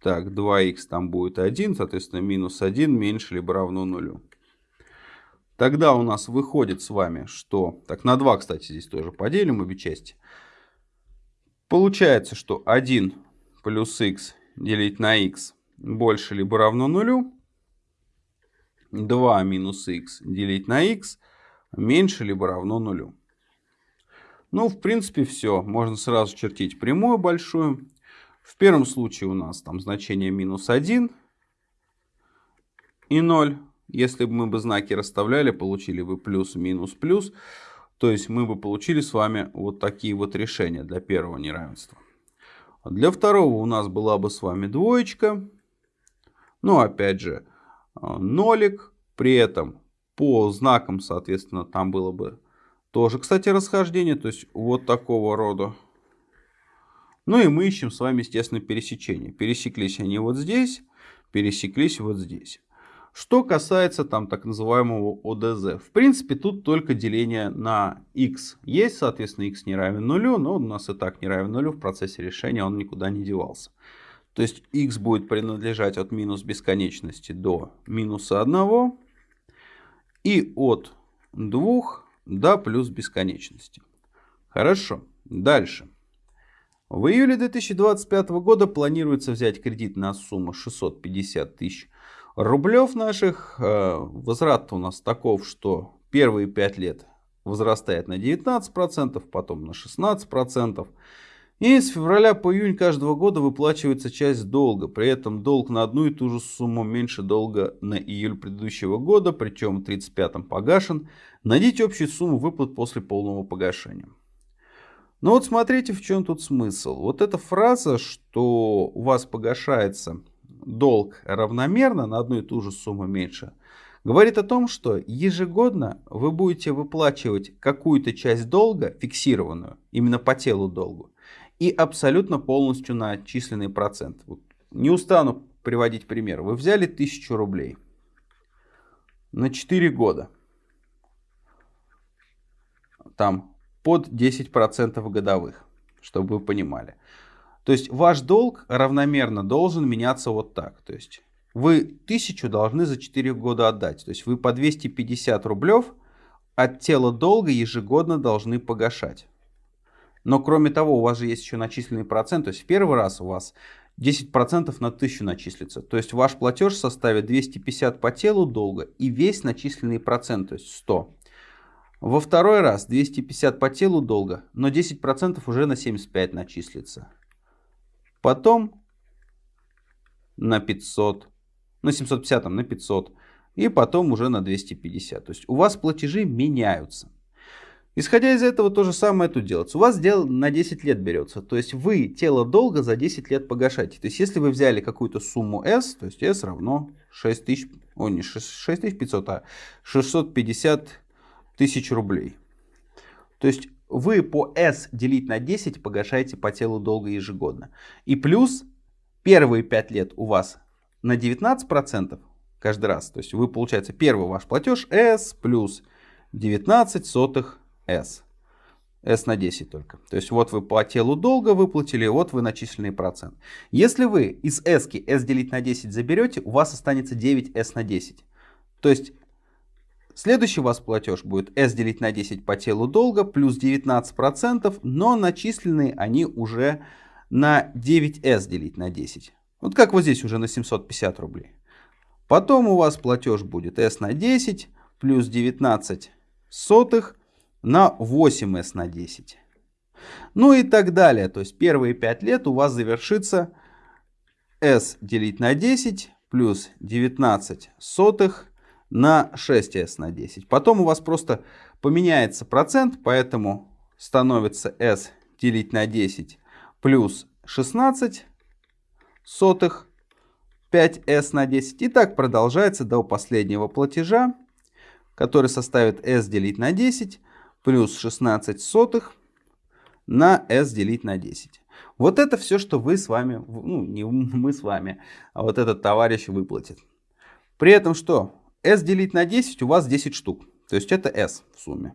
Так, 2х там будет 1, соответственно, минус 1 меньше либо равно нулю. Тогда у нас выходит с вами, что... Так, на 2, кстати, здесь тоже поделим обе части. Получается, что 1 плюс х делить на х больше либо равно нулю. 2 минус х делить на х меньше либо равно нулю. Ну, в принципе, все. Можно сразу чертить прямую большую. В первом случае у нас там значение минус 1 и 0. Если бы мы бы знаки расставляли, получили бы плюс, минус, плюс. То есть мы бы получили с вами вот такие вот решения для первого неравенства. Для второго у нас была бы с вами двоечка. Ну, опять же, нолик. При этом по знакам, соответственно, там было бы тоже, кстати, расхождение. То есть вот такого рода. Ну и мы ищем с вами, естественно, пересечение. Пересеклись они вот здесь, пересеклись вот здесь. Что касается там так называемого ОДЗ. В принципе, тут только деление на x есть. Соответственно, x не равен нулю, но у нас и так не равен нулю. В процессе решения он никуда не девался. То есть x будет принадлежать от минус бесконечности до минуса 1 и от 2 до плюс бесконечности. Хорошо. Дальше. В июле 2025 года планируется взять кредит на сумму 650 тысяч рублев наших. Э, возврат у нас таков, что первые 5 лет возрастает на 19%, потом на 16%. И с февраля по июнь каждого года выплачивается часть долга. При этом долг на одну и ту же сумму меньше долга на июль предыдущего года, причем в 35-м погашен. Найдите общую сумму выплат после полного погашения. Ну вот смотрите, в чем тут смысл. Вот эта фраза, что у вас погашается долг равномерно на одну и ту же сумму меньше, говорит о том, что ежегодно вы будете выплачивать какую-то часть долга, фиксированную, именно по телу долгу, и абсолютно полностью на отчисленный процент. Вот не устану приводить пример. Вы взяли 1000 рублей на 4 года. Там под 10% годовых, чтобы вы понимали. То есть ваш долг равномерно должен меняться вот так. То есть вы 1000 должны за 4 года отдать. То есть вы по 250 рублев от тела долга ежегодно должны погашать. Но кроме того, у вас же есть еще начисленный процент. То есть в первый раз у вас 10% на 1000 начислится. То есть ваш платеж составит 250 по телу долга и весь начисленный процент, то есть 100. Во второй раз 250 по телу долга, но 10% уже на 75 начислится. Потом на 500, на 750 на 500 и потом уже на 250. То есть у вас платежи меняются. Исходя из этого, то же самое тут делается. У вас дело на 10 лет берется. То есть вы тело долга за 10 лет погашаете. То есть если вы взяли какую-то сумму S, то есть S равно 6000, о не 6500, а 650 тысяч рублей. То есть вы по S делить на 10 погашаете по телу долга ежегодно. И плюс первые 5 лет у вас на 19% каждый раз. То есть вы, получается, первый ваш платеж S плюс 19 сотых S. S на 10 только. То есть вот вы по телу долга выплатили, вот вы начисленный процент. Если вы из S, S делить на 10 заберете, у вас останется 9S на 10. То есть следующий у вас платеж будет S делить на 10 по телу долга плюс 19%, но начисленные они уже на 9S делить на 10. Вот как вот здесь уже на 750 рублей. Потом у вас платеж будет S на 10 плюс 19 сотых на 8s на 10. Ну и так далее. То есть первые 5 лет у вас завершится s делить на 10 плюс 19 сотых на 6s на 10. Потом у вас просто поменяется процент, поэтому становится s делить на 10 плюс 16 сотых 5s на 10. И так продолжается до последнего платежа, который составит s делить на 10 плюс 16 сотых на s делить на 10. Вот это все, что вы с вами, ну не мы с вами, а вот этот товарищ выплатит. При этом что? S делить на 10 у вас 10 штук. То есть это s в сумме.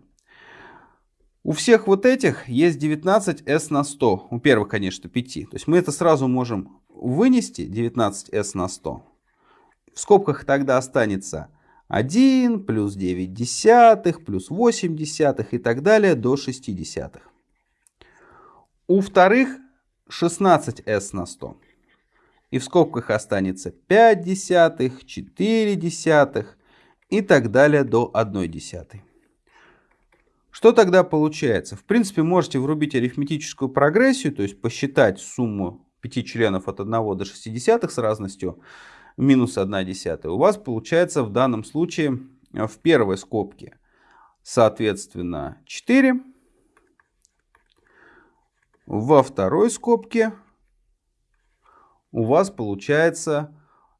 У всех вот этих есть 19s на 100. У первых, конечно, 5. То есть мы это сразу можем вынести, 19s на 100. В скобках тогда останется 1 плюс 9 десятых плюс 8 десятых и так далее до 6 десятых. У вторых 16s на 100. И в скобках останется 5 десятых, 4 десятых и так далее до 1 десятой. Что тогда получается? В принципе, можете врубить арифметическую прогрессию, то есть посчитать сумму 5 членов от 1 до 60 с разностью минус 1 десятая, у вас получается в данном случае э, в первой скобке, соответственно, 4. Во второй скобке у вас получается,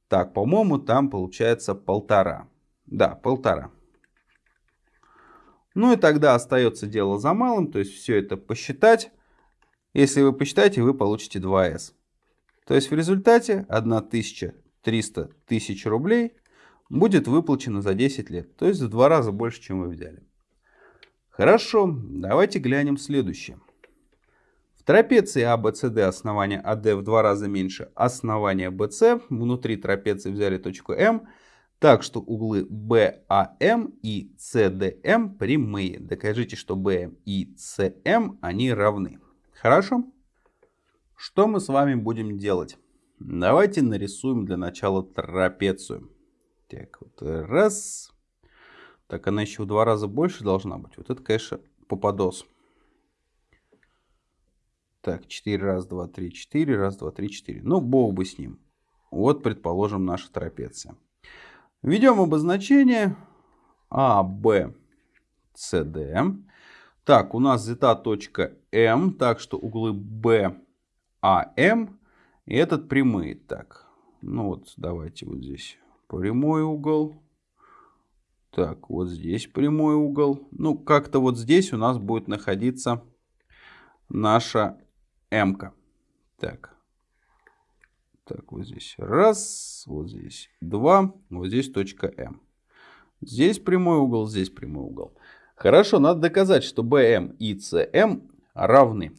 так, по-моему, там получается полтора. Да, полтора. Ну и тогда остается дело за малым, то есть все это посчитать. Если вы посчитаете, вы получите 2s. То есть в результате 1000 300 тысяч рублей будет выплачено за 10 лет. То есть в два раза больше, чем вы взяли. Хорошо, давайте глянем следующее. Трапеции ABCD а, основание AD а в два раза меньше основания BC. Внутри трапеции взяли точку М. Так что углы BAM и CDM прямые. Докажите, что BM и CM они равны. Хорошо? Что мы с вами будем делать? Давайте нарисуем для начала трапецию. Так, вот раз. Так, она еще в два раза больше должна быть. Вот это, конечно, попадос. Так, 4, раз, 2, 3, 4, раз, 2, 3, 4. Ну, бог бы с ним. Вот, предположим, наша трапеция. Введем обозначение А, Б, С, Д. Так, у нас зета точка М, так что углы Б, А, М. И этот прямые. Так, ну вот, давайте вот здесь прямой угол. Так, вот здесь прямой угол. Ну, как-то вот здесь у нас будет находиться наша М. -ка. Так. Так, вот здесь раз, вот здесь два, вот здесь точка М. Здесь прямой угол, здесь прямой угол. Хорошо, надо доказать, что BM и CM равны.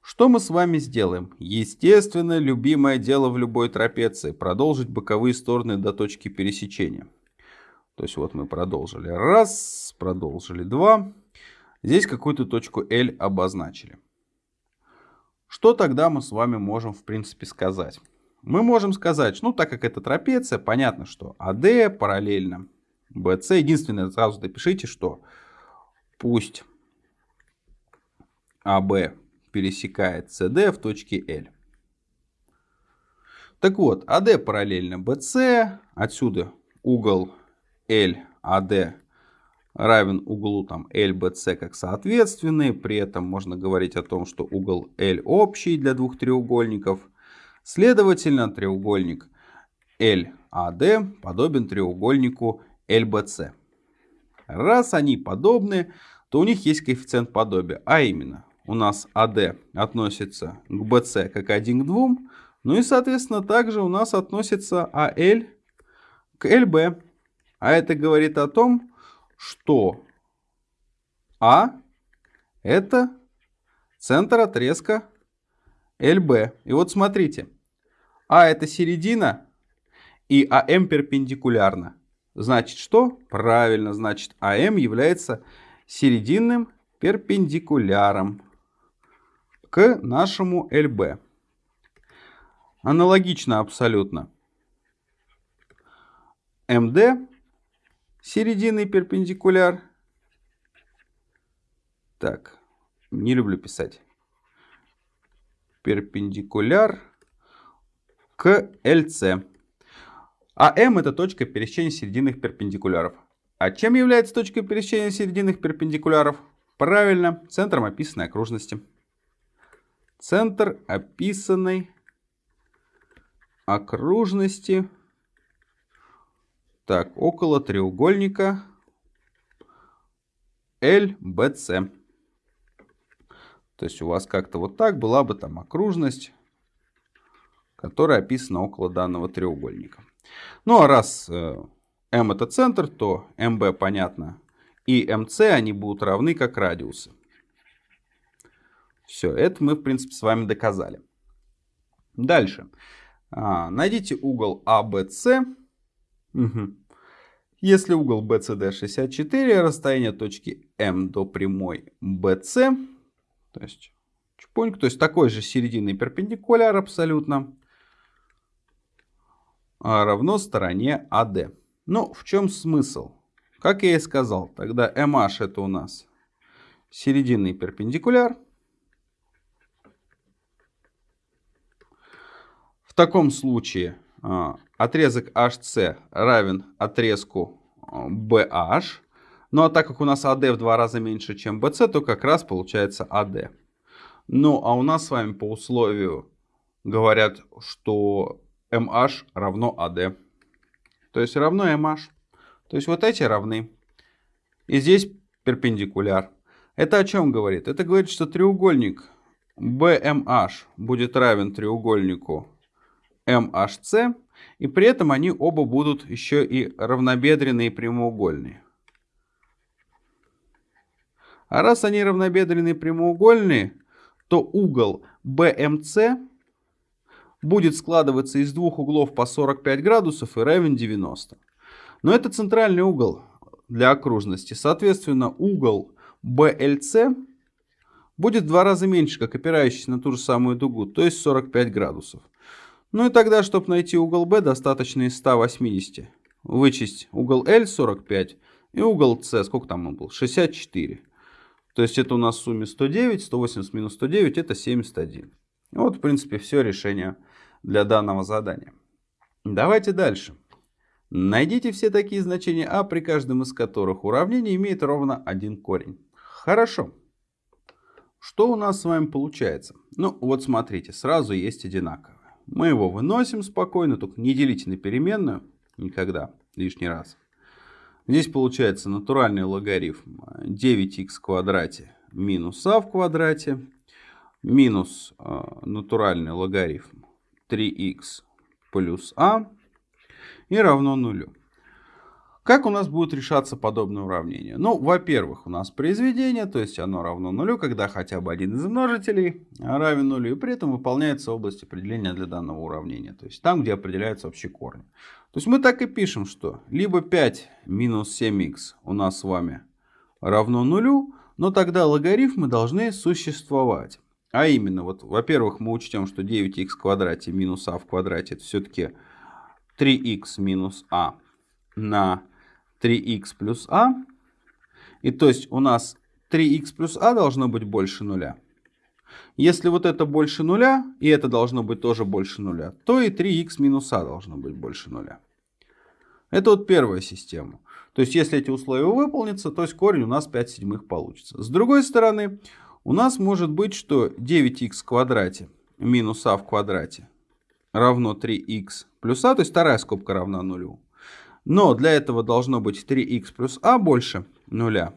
Что мы с вами сделаем? Естественно, любимое дело в любой трапеции. Продолжить боковые стороны до точки пересечения. То есть вот мы продолжили раз, продолжили два. Здесь какую-то точку L обозначили. Что тогда мы с вами можем в принципе сказать? Мы можем сказать, ну так как это трапеция, понятно, что AD параллельно BC. Единственное, сразу допишите, что пусть АБ пересекает CD в точке L. Так вот, AD параллельно BC, отсюда угол LAD равен углу там LBC как соответственные. При этом можно говорить о том, что угол L общий для двух треугольников. Следовательно, треугольник LAD подобен треугольнику LBC. Раз они подобны, то у них есть коэффициент подобия. А именно, у нас AD относится к BC как 1 к 2. Ну и, соответственно, также у нас относится AL к LB. А это говорит о том, что А это центр отрезка ЛБ. И вот смотрите, А это середина и АМ перпендикулярно. Значит что? Правильно, значит АМ является серединным перпендикуляром к нашему ЛБ. Аналогично абсолютно. МД серединный перпендикуляр. Так, не люблю писать. Перпендикуляр к ЛЦ. А М это точка пересечения серединных перпендикуляров. А чем является точка пересечения серединных перпендикуляров? Правильно, центром описанной окружности. Центр описанной окружности так, около треугольника LBC. То есть у вас как-то вот так была бы там окружность, которая описана около данного треугольника. Ну а раз э, M это центр, то MB понятно и MC они будут равны как радиусы. Все, это мы в принципе с вами доказали. Дальше. А, найдите угол ABC а Угу. Если угол BCD 64, расстояние точки М до прямой BC, то есть чпоньк, то есть такой же серединный перпендикуляр абсолютно, а равно стороне AD. Ну, в чем смысл? Как я и сказал, тогда MH это у нас серединный перпендикуляр. В таком случае а, отрезок HC равен отрезку BH. А, ну а так как у нас AD в два раза меньше, чем BC, то как раз получается AD. Ну а у нас с вами по условию говорят, что MH равно AD. То есть равно MH. То есть вот эти равны. И здесь перпендикуляр. Это о чем говорит? Это говорит, что треугольник BMH будет равен треугольнику MHC, и при этом они оба будут еще и равнобедренные и прямоугольные. А раз они равнобедренные и прямоугольные, то угол BMC будет складываться из двух углов по 45 градусов и равен 90. Но это центральный угол для окружности. Соответственно, угол BLC будет в два раза меньше, как опирающийся на ту же самую дугу, то есть 45 градусов. Ну и тогда, чтобы найти угол B, достаточно из 180. Вычесть угол L 45 и угол C, сколько там он был? 64. То есть это у нас в сумме 109, 180 минус 109 это 71. Вот в принципе все решение для данного задания. Давайте дальше. Найдите все такие значения а, при каждом из которых уравнение имеет ровно один корень. Хорошо. Что у нас с вами получается? Ну вот смотрите, сразу есть одинаковое. Мы его выносим спокойно, только не делите на переменную никогда лишний раз. Здесь получается натуральный логарифм 9х в квадрате минус а в квадрате минус э, натуральный логарифм 3х плюс а и равно нулю. Как у нас будет решаться подобное уравнение? Ну, во-первых, у нас произведение, то есть оно равно нулю, когда хотя бы один из множителей равен нулю, и при этом выполняется область определения для данного уравнения, то есть там, где определяются общие корни. То есть мы так и пишем, что либо 5 минус 7х у нас с вами равно нулю, но тогда логарифмы должны существовать. А именно, вот, во-первых, мы учтем, что 9х в квадрате минус а в квадрате это все-таки 3х минус а на 3х плюс а. И то есть у нас 3х плюс а должно быть больше нуля. Если вот это больше нуля, и это должно быть тоже больше нуля, то и 3х минус а должно быть больше нуля. Это вот первая система. То есть если эти условия выполнятся, то есть корень у нас 5 седьмых получится. С другой стороны, у нас может быть, что 9х в квадрате минус а в квадрате равно 3х плюс а, то есть вторая скобка равна нулю. Но для этого должно быть 3х плюс а больше нуля.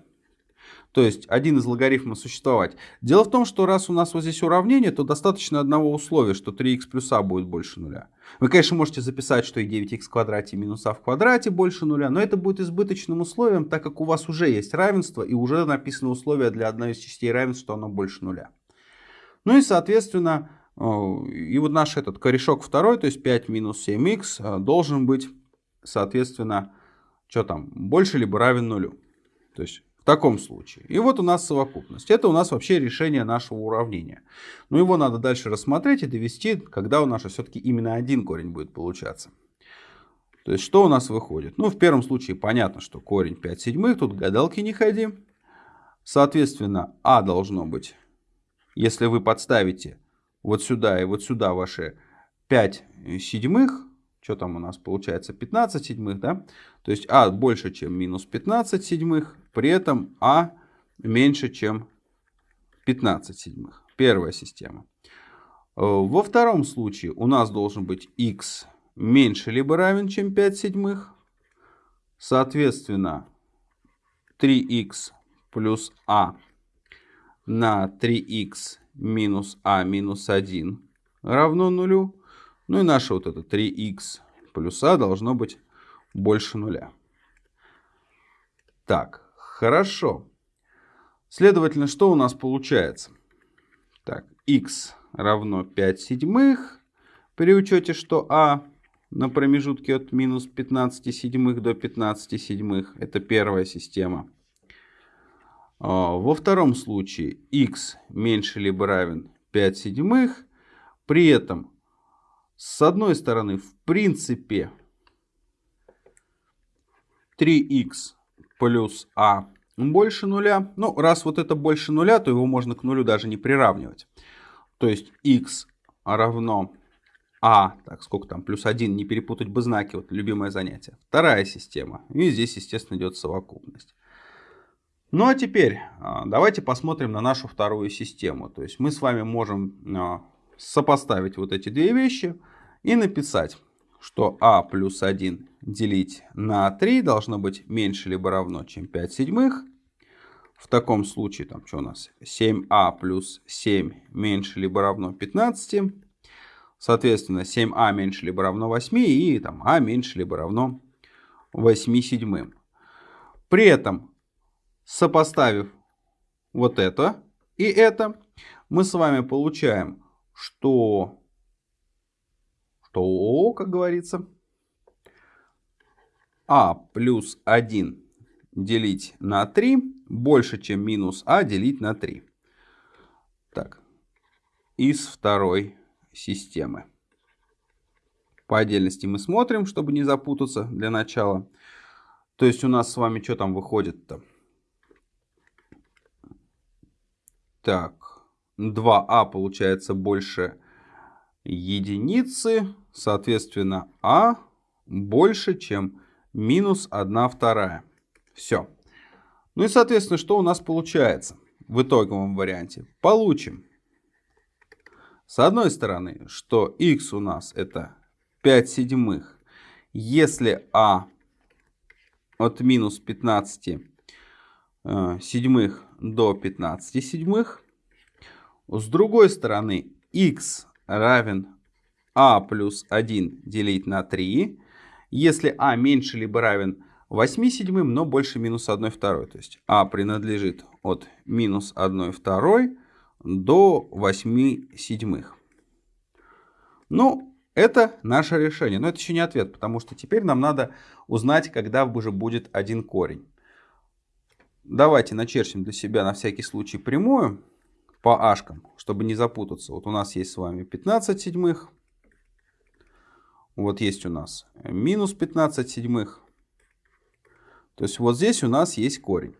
То есть один из логарифмов существовать. Дело в том, что раз у нас вот здесь уравнение, то достаточно одного условия, что 3х плюс а будет больше нуля. Вы, конечно, можете записать, что и 9х в квадрате минус а в квадрате больше нуля, но это будет избыточным условием, так как у вас уже есть равенство и уже написано условие для одной из частей равенства, что оно больше нуля. Ну и, соответственно, и вот наш этот корешок второй, то есть 5 минус 7х, должен быть соответственно, что там, больше либо равен нулю. То есть в таком случае. И вот у нас совокупность. Это у нас вообще решение нашего уравнения. Но его надо дальше рассмотреть и довести, когда у нас все-таки именно один корень будет получаться. То есть что у нас выходит? Ну, в первом случае понятно, что корень 5 седьмых, тут гадалки не ходи. Соответственно, а должно быть, если вы подставите вот сюда и вот сюда ваши 5 седьмых, что там у нас получается, 15 седьмых, да? То есть а больше, чем минус 15 седьмых, при этом а меньше, чем 15 седьмых. Первая система. Э, во втором случае у нас должен быть x меньше либо равен, чем 5 седьмых. Соответственно, 3х плюс а на 3х минус а минус 1 равно нулю. Ну и наше вот это 3х плюс а должно быть больше нуля. Так, хорошо. Следовательно, что у нас получается? Так, x равно 5 седьмых при учете, что а на промежутке от минус 15 седьмых до 15 седьмых. Это первая система. А, во втором случае x меньше либо равен 5 седьмых. При этом с одной стороны, в принципе, 3х плюс а больше нуля. Ну, раз вот это больше нуля, то его можно к нулю даже не приравнивать. То есть x равно а, так, сколько там, плюс 1, не перепутать бы знаки, вот любимое занятие. Вторая система. И здесь, естественно, идет совокупность. Ну а теперь а, давайте посмотрим на нашу вторую систему. То есть мы с вами можем а, сопоставить вот эти две вещи и написать, что а плюс 1 делить на 3 должно быть меньше либо равно, чем 5 седьмых. В таком случае, там что у нас, 7а плюс 7 меньше либо равно 15. Соответственно, 7а меньше либо равно 8 и там а меньше либо равно 8 седьмым. При этом, сопоставив вот это и это, мы с вами получаем что, что как говорится, а плюс 1 делить на 3 больше, чем минус а делить на 3. Так, из второй системы. По отдельности мы смотрим, чтобы не запутаться для начала. То есть у нас с вами что там выходит-то? Так, 2а получается больше единицы. Соответственно, а больше, чем минус 1 вторая. Все. Ну и, соответственно, что у нас получается в итоговом варианте? Получим, с одной стороны, что x у нас это 5 седьмых. Если а от минус 15 э, седьмых до 15 седьмых. С другой стороны, x равен а плюс 1 делить на 3. Если а меньше либо равен 8 седьмым, но больше минус 1 второй. То есть а принадлежит от минус 1 второй до 8 седьмых. Ну, это наше решение. Но это еще не ответ, потому что теперь нам надо узнать, когда уже будет один корень. Давайте начерчим для себя на всякий случай прямую по ашкам, чтобы не запутаться. Вот у нас есть с вами 15 седьмых. Вот есть у нас минус 15 седьмых. То есть вот здесь у нас есть корень.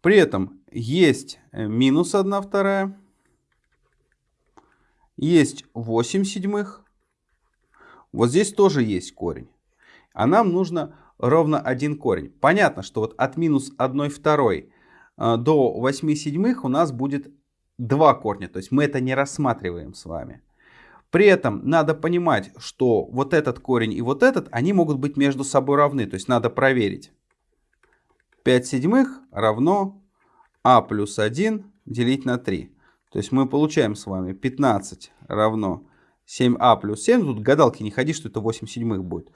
При этом есть минус 1 вторая. Есть 8 седьмых. Вот здесь тоже есть корень. А нам нужно ровно один корень. Понятно, что вот от минус 1 второй э, до 8 седьмых у нас будет два корня. То есть мы это не рассматриваем с вами. При этом надо понимать, что вот этот корень и вот этот, они могут быть между собой равны. То есть надо проверить. 5 седьмых равно а плюс 1 делить на 3. То есть мы получаем с вами 15 равно 7а плюс 7. Тут гадалки не ходи, что это 8 седьмых будет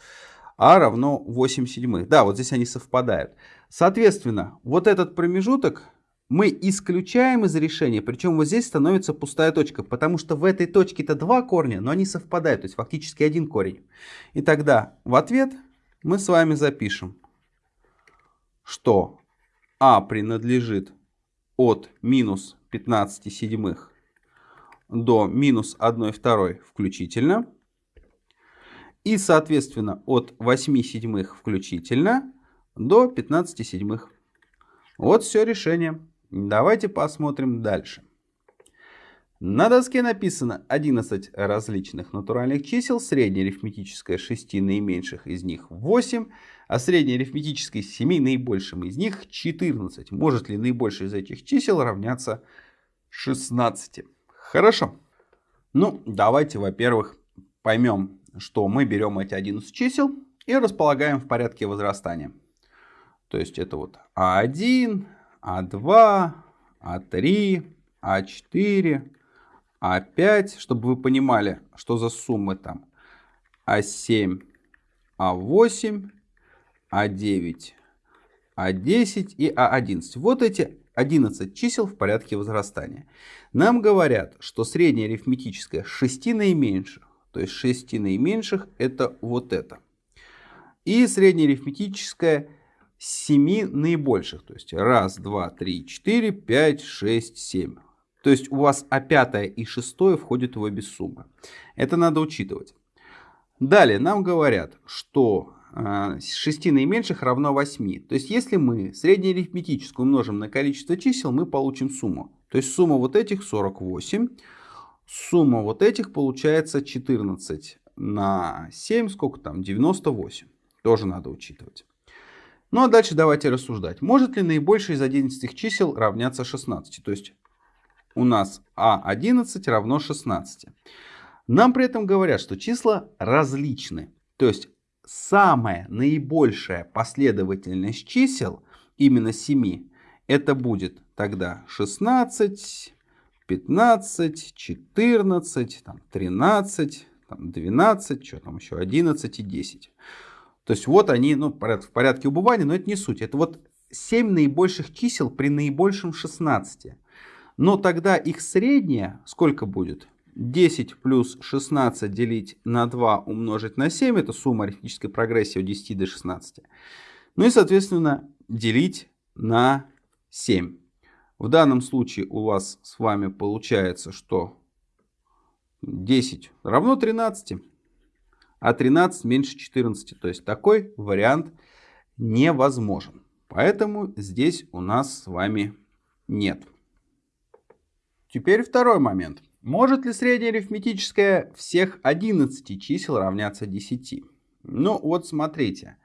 а равно 8 седьмых. Да, вот здесь они совпадают. Соответственно, вот этот промежуток мы исключаем из решения, причем вот здесь становится пустая точка, потому что в этой точке-то два корня, но они совпадают, то есть фактически один корень. И тогда в ответ мы с вами запишем, что а принадлежит от минус 15 седьмых до минус 1 второй включительно. И, соответственно, от 8 седьмых включительно до 15 седьмых. Вот все решение. Давайте посмотрим дальше. На доске написано 11 различных натуральных чисел, среднее арифметическое 6 наименьших из них 8, а среднее арифметическое 7 наибольшим из них 14. Может ли наибольшее из этих чисел равняться 16? Хорошо. Ну, давайте, во-первых, поймем, что мы берем эти 11 чисел и располагаем в порядке возрастания. То есть это вот А1, А2, А3, А4, А5, чтобы вы понимали, что за суммы там. А7, А8, А9, А10 и А11. Вот эти 11 чисел в порядке возрастания. Нам говорят, что среднее арифметическое 6 наименьших то есть 6 наименьших это вот это. И среднеарифметическое 7 наибольших. То есть 1, 2, 3, 4, 5, 6, 7. То есть у вас а 5 и 6 входят в обе суммы. Это надо учитывать. Далее нам говорят, что 6 э, наименьших равно 8. То есть если мы среднеарифметическую умножим на количество чисел, мы получим сумму. То есть сумма вот этих 48. Сумма вот этих получается 14 на 7, сколько там, 98. Тоже надо учитывать. Ну а дальше давайте рассуждать. Может ли наибольшее из 11 чисел равняться 16? То есть у нас А11 равно 16. Нам при этом говорят, что числа различны. То есть самая наибольшая последовательность чисел, именно 7, это будет тогда 16, 15, 14, там, 13, там, 12, что там еще, 11 и 10. То есть вот они ну, в порядке убывания, но это не суть. Это вот 7 наибольших чисел при наибольшем 16. Но тогда их среднее сколько будет? 10 плюс 16 делить на 2 умножить на 7. Это сумма арифметической прогрессии от 10 до 16. Ну и, соответственно, делить на 7. В данном случае у вас с вами получается, что 10 равно 13, а 13 меньше 14. То есть такой вариант невозможен. Поэтому здесь у нас с вами нет. теперь второй момент. Может ли среднее арифметическое всех 11 чисел равняться 10? Ну вот смотрите.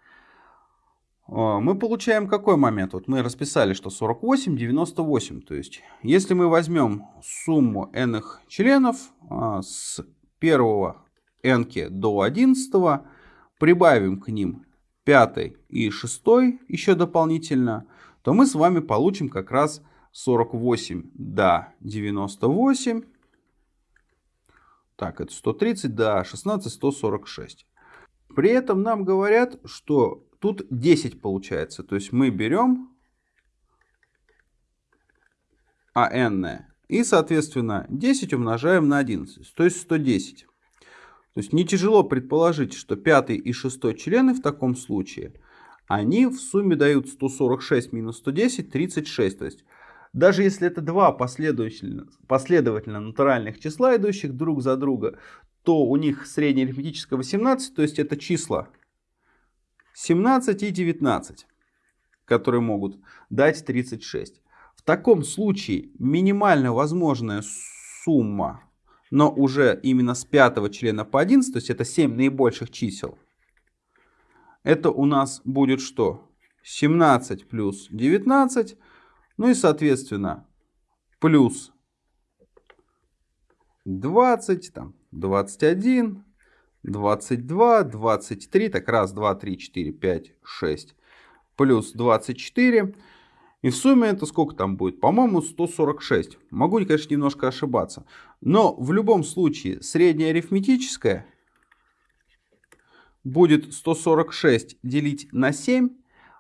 Мы получаем какой момент? Вот мы расписали, что 48, 98. То есть, если мы возьмем сумму n членов а, с первого n до 11, прибавим к ним 5 и 6 еще дополнительно, то мы с вами получим как раз 48 до 98. Так, это 130 до 16, 146. При этом нам говорят, что тут 10 получается. То есть мы берем АН и, соответственно, 10 умножаем на 11, то есть 110. То есть не тяжело предположить, что пятый и шестой члены в таком случае, они в сумме дают 146 минус 110, 36. То есть даже если это два последовательно, последовательно натуральных числа, идущих друг за друга, то у них среднее арифметическое 18, то есть это числа 17 и 19, которые могут дать 36. В таком случае минимально возможная сумма, но уже именно с пятого члена по 11, то есть это 7 наибольших чисел, это у нас будет что? 17 плюс 19 ну и, соответственно, плюс 20, там, 21, 22, 23, так раз, два, три, четыре, пять, шесть, плюс 24. И в сумме это сколько там будет? По-моему, 146. Могу, конечно, немножко ошибаться. Но в любом случае, среднее арифметическое будет 146 делить на 7,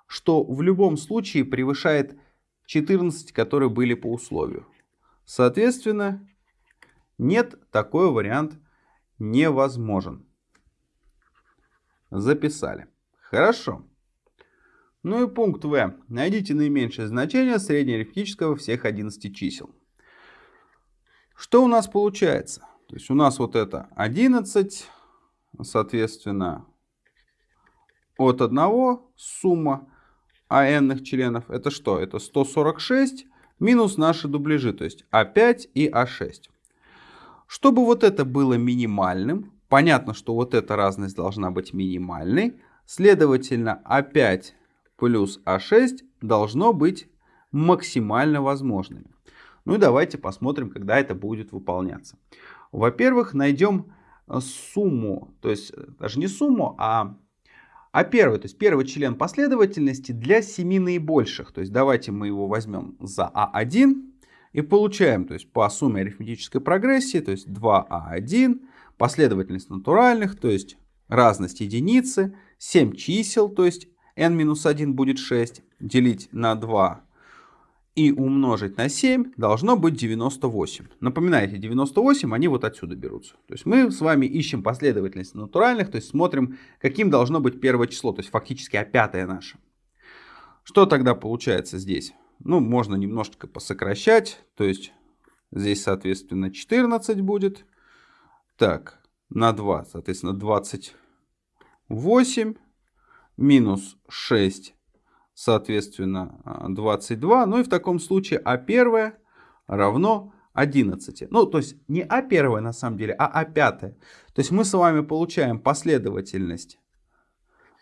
что в любом случае превышает 14, которые были по условию. Соответственно, нет, такой вариант невозможен. Записали. Хорошо. Ну и пункт В. Найдите наименьшее значение среднеарифметического всех 11 чисел. Что у нас получается? То есть у нас вот это 11, соответственно, от 1 сумма а n членов это что? Это 146 минус наши дубляжи, то есть А5 и А6. Чтобы вот это было минимальным, понятно, что вот эта разность должна быть минимальной, следовательно, А5 плюс А6 должно быть максимально возможными. Ну и давайте посмотрим, когда это будет выполняться. Во-первых, найдем сумму, то есть даже не сумму, а а первый, то есть первый член последовательности для 7 наибольших. То есть давайте мы его возьмем за А1 и получаем, то есть по сумме арифметической прогрессии, то есть 2А1, последовательность натуральных, то есть разность единицы, 7 чисел, то есть n-1 будет 6, делить на 2 и умножить на 7 должно быть 98. Напоминайте, 98 они вот отсюда берутся. То есть мы с вами ищем последовательность натуральных, то есть смотрим, каким должно быть первое число, то есть фактически а пятое наше. Что тогда получается здесь? Ну, можно немножечко посокращать, то есть здесь, соответственно, 14 будет. Так, на 2, соответственно, 28 минус 6 соответственно, 22. Ну и в таком случае А1 равно 11. Ну, то есть не А1 на самом деле, а А5. То есть мы с вами получаем последовательность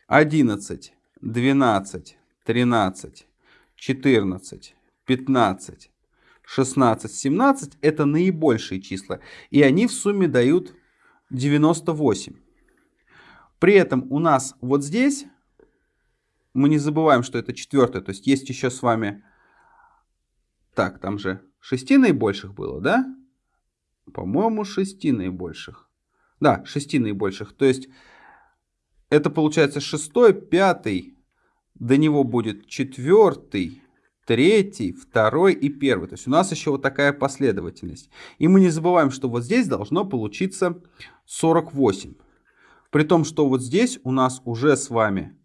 11, 12, 13, 14, 15, 16, 17. Это наибольшие числа. И они в сумме дают 98. При этом у нас вот здесь мы не забываем, что это четвертое. То есть есть еще с вами... Так, там же шести наибольших было, да? По-моему, шести наибольших. Да, шести наибольших. То есть это получается шестой, пятый. До него будет четвертый, третий, второй и первый. То есть у нас еще вот такая последовательность. И мы не забываем, что вот здесь должно получиться 48. При том, что вот здесь у нас уже с вами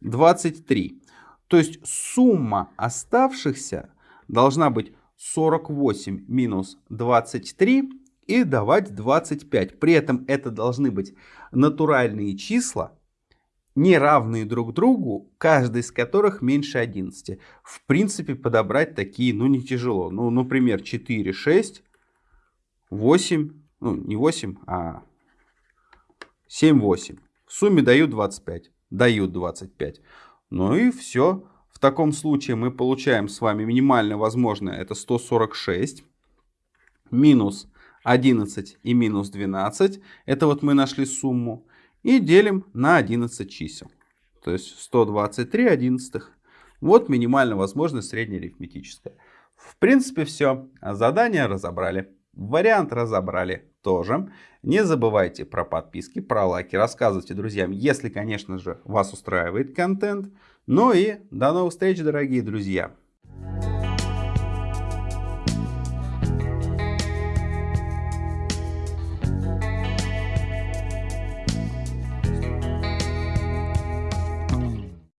23. То есть сумма оставшихся должна быть 48 минус 23 и давать 25. При этом это должны быть натуральные числа, не равные друг другу, каждый из которых меньше 11. В принципе, подобрать такие, ну, не тяжело. Ну, например, 4, 6, 8, ну, не 8, а 7, 8. В сумме дают 25. Дают 25. Ну и все. В таком случае мы получаем с вами минимально возможное, это 146. Минус 11 и минус 12. Это вот мы нашли сумму. И делим на 11 чисел. То есть 123 одиннадцатых. Вот минимально возможное среднеарифметическое. В принципе все. Задание разобрали. Вариант разобрали тоже. Не забывайте про подписки, про лайки. Рассказывайте друзьям, если, конечно же, вас устраивает контент. Ну и до новых встреч, дорогие друзья.